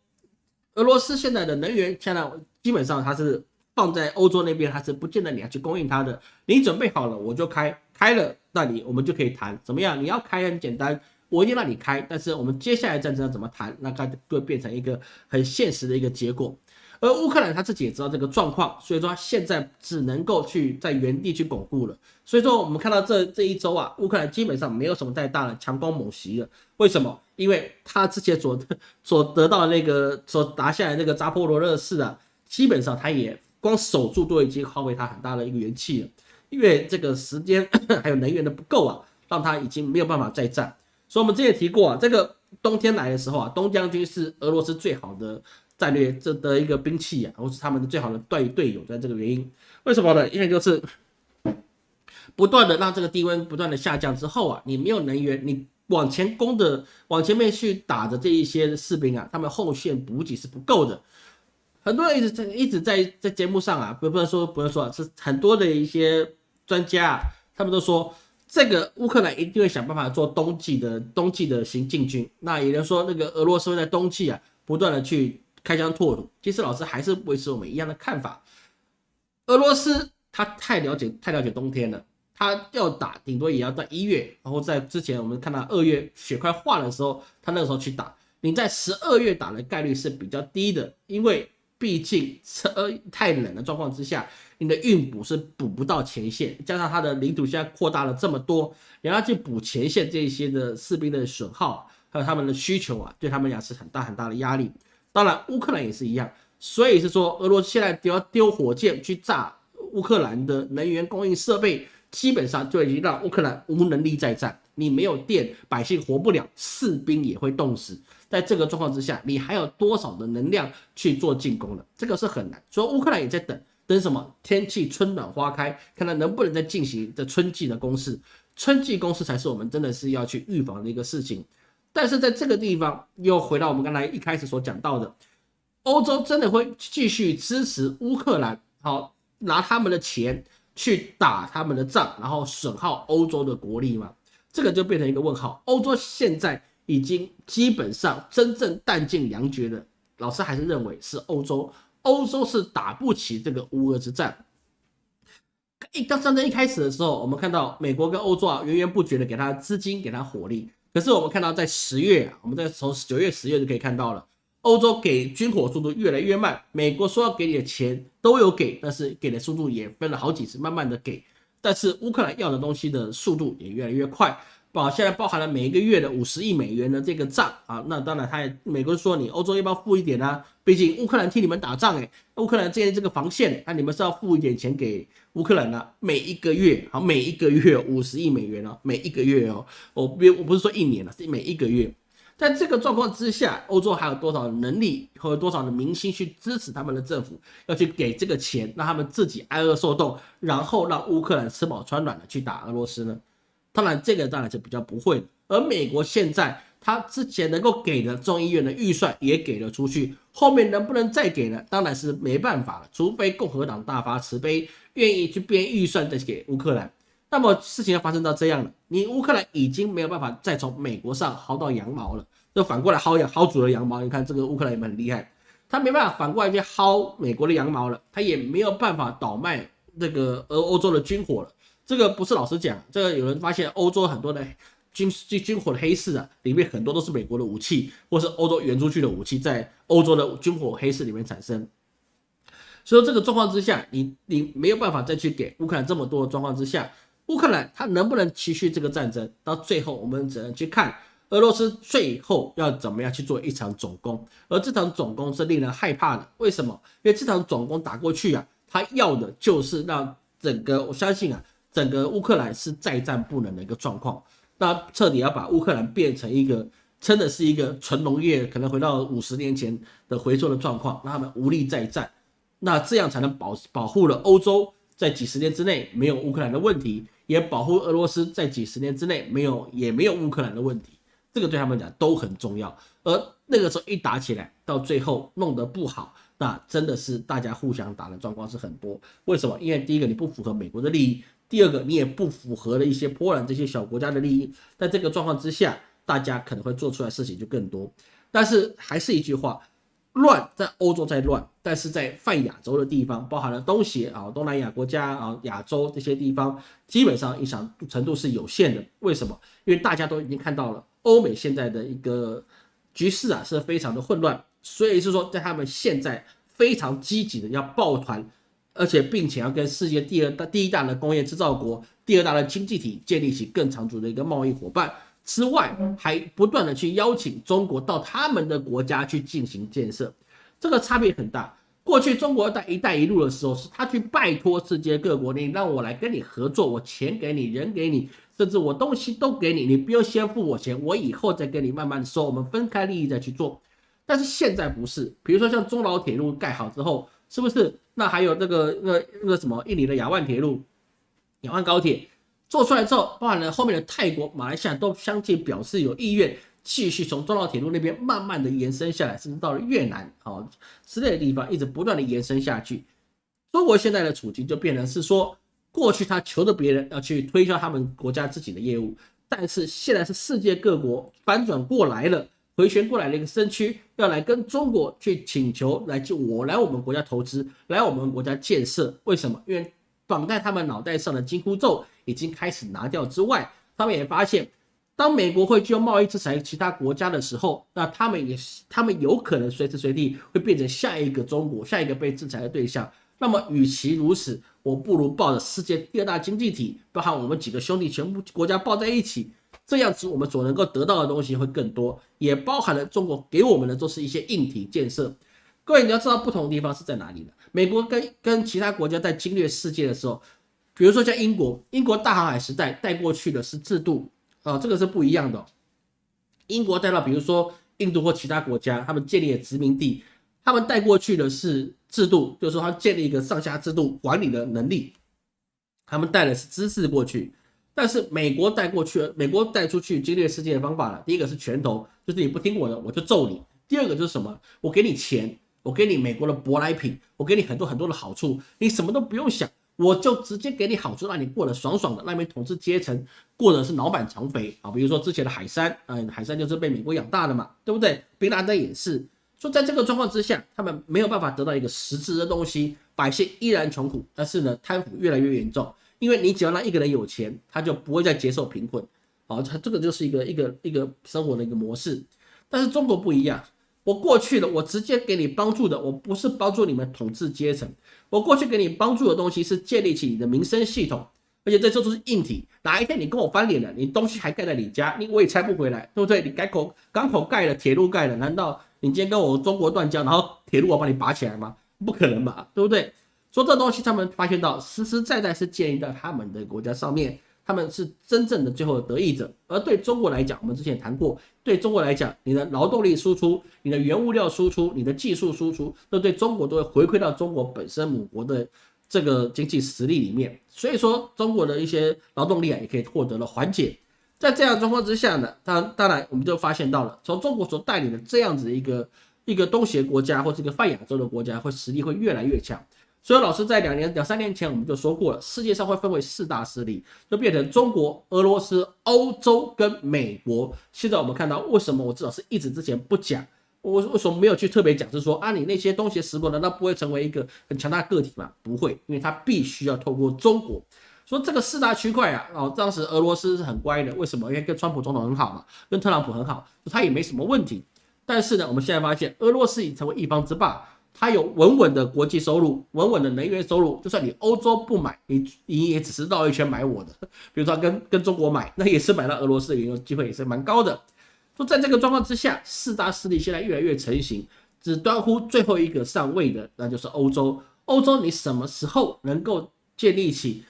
Speaker 1: 俄罗斯现在的能源现在基本上它是放在欧洲那边，它是不见得你要去供应它的，你准备好了我就开，开了那你我们就可以谈怎么样？你要开很简单，我一定让你开，但是我们接下来战争要怎么谈，那它会变成一个很现实的一个结果。而乌克兰他自己也知道这个状况，所以说他现在只能够去在原地去巩固了。所以说我们看到这这一周啊，乌克兰基本上没有什么太大的强攻猛袭了。为什么？因为他之前所所得到的那个所拿下来那个扎波罗热市啊，基本上他也光守住都已经耗费他很大的一个元气了。因为这个时间 <coughs> 还有能源的不够啊，让他已经没有办法再战。所以我们之前提过啊，这个冬天来的时候啊，东将军是俄罗斯最好的。战略这的一个兵器啊，或是他们的最好的队队友，在这个原因，为什么呢？因为就是不断的让这个低温不断的下降之后啊，你没有能源，你往前攻的往前面去打的这一些士兵啊，他们后线补给是不够的。很多人一直在一直在在节目上啊，不不能说不能说，是很多的一些专家啊，他们都说这个乌克兰一定会想办法做冬季的冬季的行进军。那有人说那个俄罗斯会在冬季啊不断的去开疆拓土。其实老师还是维持我们一样的看法，俄罗斯他太了解太了解冬天了，他要打顶多也要在一月，然后在之前我们看到二月雪快化的时候，他那个时候去打。你在十二月打的概率是比较低的，因为毕竟车太冷的状况之下，你的运补是补不到前线，加上它的领土现在扩大了这么多，你要去补前线这些的士兵的损耗，还有他们的需求啊，对他们讲是很大很大的压力。当然乌克兰也是一样，所以是说俄罗斯现在只要丢火箭去炸乌克兰的能源供应设备，基本上就已经让乌克兰无能力再战。你没有电，百姓活不了，士兵也会冻死。在这个状况之下，你还有多少的能量去做进攻了？这个是很难。所以乌克兰也在等，等什么？天气春暖花开，看看能不能再进行这春季的攻势。春季攻势才是我们真的是要去预防的一个事情。但是在这个地方，又回到我们刚才一开始所讲到的，欧洲真的会继续支持乌克兰，好拿他们的钱去打他们的仗，然后损耗欧洲的国力吗？这个就变成一个问号。欧洲现在。已经基本上真正弹尽粮绝的，老师还是认为是欧洲，欧洲是打不起这个乌俄之战。一当战争一开始的时候，我们看到美国跟欧洲啊源源不绝的给他资金，给他火力。可是我们看到在十月啊，我们在从九月、十月就可以看到了，欧洲给军火速度越来越慢。美国说要给你的钱都有给，但是给的速度也分了好几次，慢慢的给。但是乌克兰要的东西的速度也越来越快。包现在包含了每一个月的五十亿美元的这个账啊，那当然，他也美国说你欧洲要不要付一点呢？毕竟乌克兰替你们打仗哎，乌克兰建立这个防线，那你们是要付一点钱给乌克兰的，每一个月好，每一个月五十亿美元哦，每一个月哦，我不我不是说一年了，是每一个月。在这个状况之下，欧洲还有多少能力和多少的民心去支持他们的政府，要去给这个钱，让他们自己挨饿受冻，然后让乌克兰吃饱穿暖的去打俄罗斯呢？当然，这个当然是比较不会的。而美国现在，他之前能够给的众议院的预算也给了出去，后面能不能再给呢？当然是没办法了，除非共和党大发慈悲，愿意去编预算再给乌克兰。那么事情要发生到这样了，你乌克兰已经没有办法再从美国上薅到羊毛了，就反过来薅羊薅主的羊毛。你看这个乌克兰也很厉害，他没办法反过来去薅美国的羊毛了，他也没有办法倒卖这个俄欧洲的军火了。这个不是老实讲，这个有人发现欧洲很多的 <laughs> 军军军火的黑市啊，里面很多都是美国的武器，或是欧洲援出去的武器，在欧洲的军火黑市里面产生。所以这个状况之下，你你没有办法再去给乌克兰这么多的状况之下，乌克兰它能不能持续这个战争？到最后我们只能去看俄罗斯最后要怎么样去做一场总攻，而这场总攻是令人害怕的。为什么？因为这场总攻打过去啊，他要的就是让整个我相信啊。整个乌克兰是再战不能的一个状况，那彻底要把乌克兰变成一个真的是一个纯农业，可能回到五十年前的回收的状况，让他们无力再战，那这样才能保保护了欧洲在几十年之内没有乌克兰的问题，也保护俄罗斯在几十年之内没有也没有乌克兰的问题，这个对他们讲都很重要。而那个时候一打起来，到最后弄得不好，那真的是大家互相打的状况是很多。为什么？因为第一个你不符合美国的利益。第二个，你也不符合了一些波兰这些小国家的利益，在这个状况之下，大家可能会做出来事情就更多。但是还是一句话，乱在欧洲在乱，但是在泛亚洲的地方，包含了东协啊、东南亚国家啊、亚洲这些地方，基本上影响程度是有限的。为什么？因为大家都已经看到了欧美现在的一个局势啊，是非常的混乱，所以是说，在他们现在非常积极的要抱团。而且，并且要跟世界第二大、第一大的工业制造国、第二大的经济体建立起更长足的一个贸易伙伴之外，还不断的去邀请中国到他们的国家去进行建设，这个差别很大。过去中国在“一带一路”的时候，是他去拜托世界各国，你让我来跟你合作，我钱给你，人给你，甚至我东西都给你，你不用先付我钱，我以后再跟你慢慢收，我们分开利益再去做。但是现在不是，比如说像中老铁路盖好之后。是不是？那还有那个、那、那个什么，印尼的雅万铁路、雅万高铁做出来之后，包含了后面的泰国、马来西亚都相继表示有意愿继续从中老铁路那边慢慢的延伸下来，甚至到了越南啊之类的地方，一直不断的延伸下去。中国现在的处境就变成是说，过去他求着别人要去推销他们国家自己的业务，但是现在是世界各国反转过来了，回旋过来的一个身躯，要来跟中国去请求来就我来我们国家投资，来我们国家建设。为什么？因为绑在他们脑袋上的金箍咒已经开始拿掉之外，他们也发现，当美国会就贸易制裁其他国家的时候，那他们也他们有可能随时随地会变成下一个中国，下一个被制裁的对象。那么，与其如此，我不如抱着世界第二大经济体，包含我们几个兄弟全部国家抱在一起，这样子我们所能够得到的东西会更多，也包含了中国给我们的都是一些硬体建设。各位你要知道，不同的地方是在哪里的？美国跟跟其他国家在侵略世界的时候，比如说像英国，英国大航海时代带过去的是制度啊，这个是不一样的。英国带到比如说印度或其他国家，他们建立了殖民地，他们带过去的是。制度就是说，他建立一个上下制度管理的能力，他们带的是知识过去，但是美国带过去，美国带出去侵略世界的方法呢？第一个是拳头，就是你不听我的，我就揍你；第二个就是什么？我给你钱，我给你美国的舶来品，我给你很多很多的好处，你什么都不用想，我就直接给你好处，让你过得爽爽的。那边统治阶层过的是脑满肠肥啊，比如说之前的海山，嗯，海山就是被美国养大的嘛，对不对？宾拉登也是。说在这个状况之下，他们没有办法得到一个实质的东西，百姓依然穷苦，但是呢，贪腐越来越严重。因为你只要让一个人有钱，他就不会再接受贫困，好，他这个就是一个一个一个生活的一个模式。但是中国不一样，我过去的我直接给你帮助的，我不是帮助你们统治阶层，我过去给你帮助的东西是建立起你的民生系统，而且这都是硬体。哪一天你跟我翻脸了，你东西还盖在你家，你我也拆不回来，对不对？你改口港口盖了，铁路盖了，难道？你今天跟我中国断交，然后铁路我帮你拔起来吗？不可能吧，对不对？说这东西，他们发现到实实在在是建立在他们的国家上面，他们是真正的最后的得益者。而对中国来讲，我们之前谈过，对中国来讲，你的劳动力输出、你的原物料输出、你的技术输出，都对中国都会回馈到中国本身母国的这个经济实力里面。所以说，中国的一些劳动力啊，也可以获得了缓解。在这样状况之下呢，当当然我们就发现到了，从中国所带领的这样子一个一个东协国家或这个泛亚洲的国家，会实力会越来越强。所以老师在两年两三年前我们就说过了，世界上会分为四大势力，就变成中国、俄罗斯、欧洲跟美国。现在我们看到，为什么我至少是一直之前不讲，我为什么没有去特别讲，是说啊，你那些东协十国难道不会成为一个很强大个体吗？不会，因为它必须要透过中国。说这个四大区块啊，哦，当时俄罗斯是很乖的，为什么？因为跟川普总统很好嘛，跟特朗普很好，他也没什么问题。但是呢，我们现在发现俄罗斯已成为一方之霸，它有稳稳的国际收入，稳稳的能源收入。就算你欧洲不买，你你也只是绕一圈买我的。<laughs> 比如说跟跟中国买，那也是买到俄罗斯的原油机会也是蛮高的。说在这个状况之下，四大势力现在越来越成型，只端乎最后一个上位的，那就是欧洲。欧洲你什么时候能够建立起？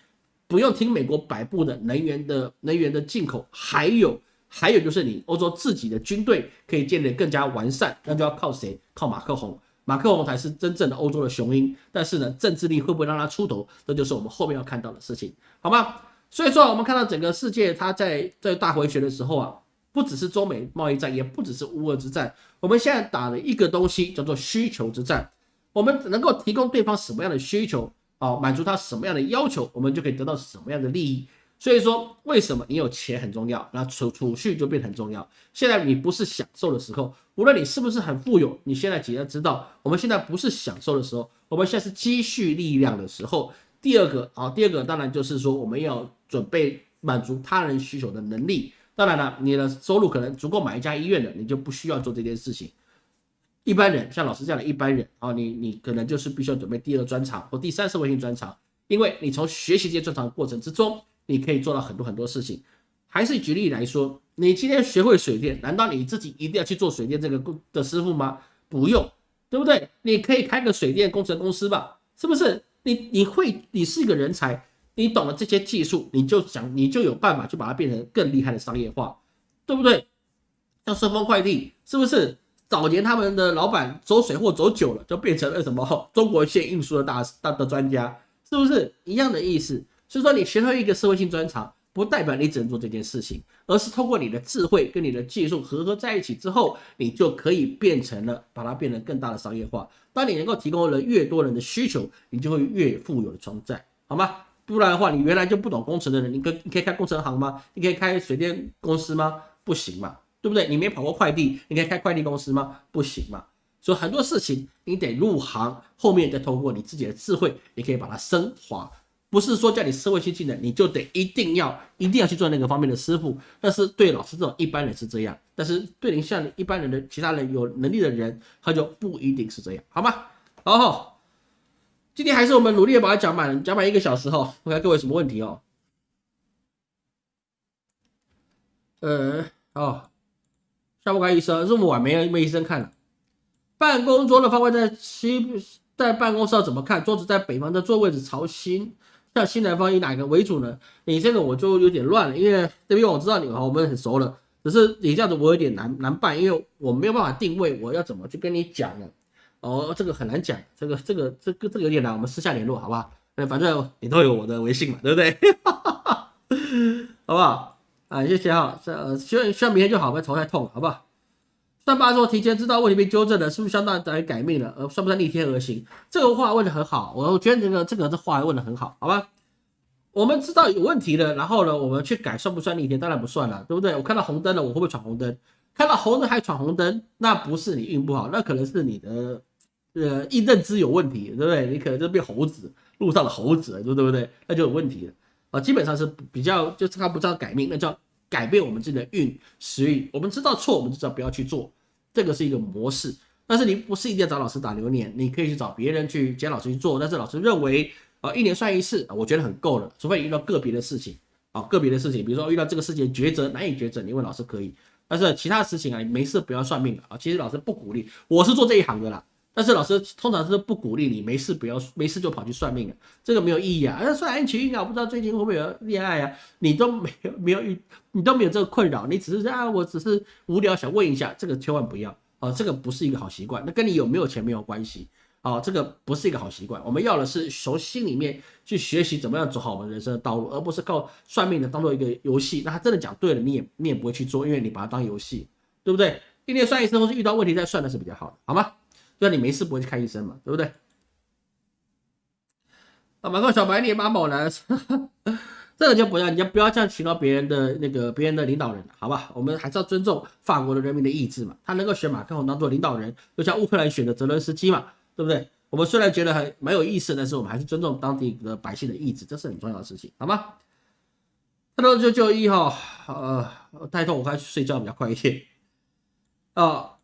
Speaker 1: 不用听美国摆布的能源的能源的进口，还有还有就是你欧洲自己的军队可以建立更加完善，那就要靠谁？靠马克宏，马克龙才是真正的欧洲的雄鹰。但是呢，政治力会不会让他出头？这就是我们后面要看到的事情，好吗？所以说，我们看到整个世界，它在在大回旋的时候啊，不只是中美贸易战，也不只是乌俄之战，我们现在打了一个东西叫做需求之战，我们能够提供对方什么样的需求？啊，满足他什么样的要求，我们就可以得到什么样的利益。所以说，为什么你有钱很重要，那储储蓄就变很重要。现在你不是享受的时候，无论你是不是很富有，你现在只要知道，我们现在不是享受的时候，我们现在是积蓄力量的时候。第二个啊，第二个当然就是说，我们要准备满足他人需求的能力。当然了，你的收入可能足够买一家医院的，你就不需要做这件事情。一般人像老师这样的一般人啊，你你可能就是必须要准备第二专长或第三社会性专长，因为你从学习这些专长过程之中，你可以做到很多很多事情。还是举例来说，你今天学会水电，难道你自己一定要去做水电这个工的师傅吗？不用，对不对？你可以开个水电工程公司吧，是不是？你你会，你是一个人才，你懂了这些技术，你就想你就有办法去把它变成更厉害的商业化，对不对？像顺丰快递，是不是？早年他们的老板走水货走久了，就变成了什么中国线运输的大大的专家，是不是一样的意思？所以说你学会一个社会性专长，不代表你只能做这件事情，而是通过你的智慧跟你的技术合合在一起之后，你就可以变成了把它变成更大的商业化。当你能够提供了越多人的需求，你就会越富有的存在，好吗？不然的话，你原来就不懂工程的人，你可你可以开工程行吗？你可以开水电公司吗？不行嘛，对不对？你没跑过快递，你可以开快递公司吗？不行嘛。所以很多事情你得入行，后面再通过你自己的智慧，你可以把它升华。不是说叫你社会新技能，你就得一定要一定要去做那个方面的师傅。但是对老师这种一般人是这样，但是对你像一般人的其他人有能力的人，他就不一定是这样，好吗？好，今天还是我们努力的把它讲满，讲满一个小时哈。我看各位什么问题哦？呃，哦，下不开医生，这么晚没人没医生看了。办公桌的方位在西，在办公室要怎么看？桌子在北方的座位置朝西。像新南方以哪个为主呢？你这个我就有点乱了，因为这边我知道你们我们很熟了，只是你这样子我有点难难办，因为我没有办法定位，我要怎么去跟你讲呢？哦，这个很难讲，这个这个这个这个有点难，我们私下联络好不好？那反正你都有我的微信嘛，对不对？<laughs> 好不好？啊，谢谢哈，这希望希望明天就好，不要头太痛，好不好？但八说提前知道问题被纠正了，是不是相当于等于改命了？呃，算不算逆天而行？这个话问的很好，我觉得这个这个这话问的很好，好吧？我们知道有问题了，然后呢，我们去改，算不算逆天？当然不算了，对不对？我看到红灯了，我会不会闯红灯？看到红灯还闯红灯，那不是你运不好，那可能是你的呃一认知有问题，对不对？你可能就变猴子，路上的猴子，对不对？那就有问题了啊！基本上是比较，就是他不知道改命，那叫改变我们自己的运时运。我们知道错，我们就知道不要去做。这个是一个模式，但是你不是一定要找老师打流年，你可以去找别人去兼老师去做。但是老师认为啊，一年算一次，我觉得很够了。除非遇到个别的事情啊，个别的事情，比如说遇到这个事情抉择难以抉择，你问老师可以。但是其他事情啊，没事不要算命啊。其实老师不鼓励，我是做这一行的啦。但是老师通常是不鼓励你没事不要没事就跑去算命啊，这个没有意义啊。那算爱情运啊，不知道最近会不会有恋爱啊？你都没有没有遇，你都没有这个困扰，你只是啊，我只是无聊想问一下，这个千万不要啊，这个不是一个好习惯。那跟你有没有钱没有关系啊，这个不是一个好习惯。我们要的是从心里面去学习怎么样走好我们人生的道路，而不是靠算命的当做一个游戏。那他真的讲对了，你也你也不会去做，因为你把它当游戏，对不对？一年算一次，或是遇到问题再算的是比较好的，好吗？就你没事不会去看医生嘛，对不对？啊，马克小白脸马某男，<laughs> 这个就不要，你就不要这样请到别人的那个别人的领导人，好吧？我们还是要尊重法国的人民的意志嘛。他能够选马克龙当做领导人，就像乌克兰选的泽伦斯基嘛，对不对？我们虽然觉得很蛮有意思，但是我们还是尊重当地的百姓的意志，这是很重要的事情，好吗？他说就就一号，呃，太痛，我快去睡觉比较快一点啊。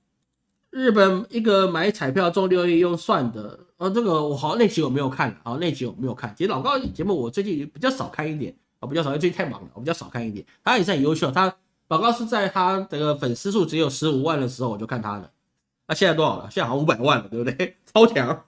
Speaker 1: 日本一个买彩票中六亿用算的，呃，这个我好像那集我没有看，啊，那集我没有看。其实老高节目我最近比较少看一点，啊，比较少，因为最近太忙了，我比较少看一点。他也是很优秀，他老高是在他这个粉丝数只有十五万的时候我就看他的，那现在多少了？现在好像五百万了，对不对？<laughs> 超强，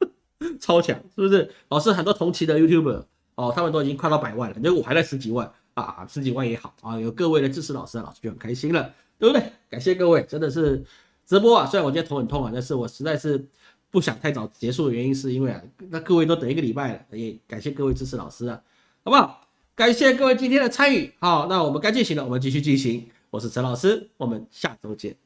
Speaker 1: 超强，是不是？老师很多同期的 YouTuber 哦，他们都已经快到百万了，就我还在十几万啊，十几万也好啊，有各位的支持老师，老师就很开心了，对不对？感谢各位，真的是。直播啊，虽然我今天头很痛啊，但是我实在是不想太早结束的原因，是因为啊，那各位都等一个礼拜了，也感谢各位支持老师啊，好不好？感谢各位今天的参与，好，那我们该进行的，我们继续进行。我是陈老师，我们下周见。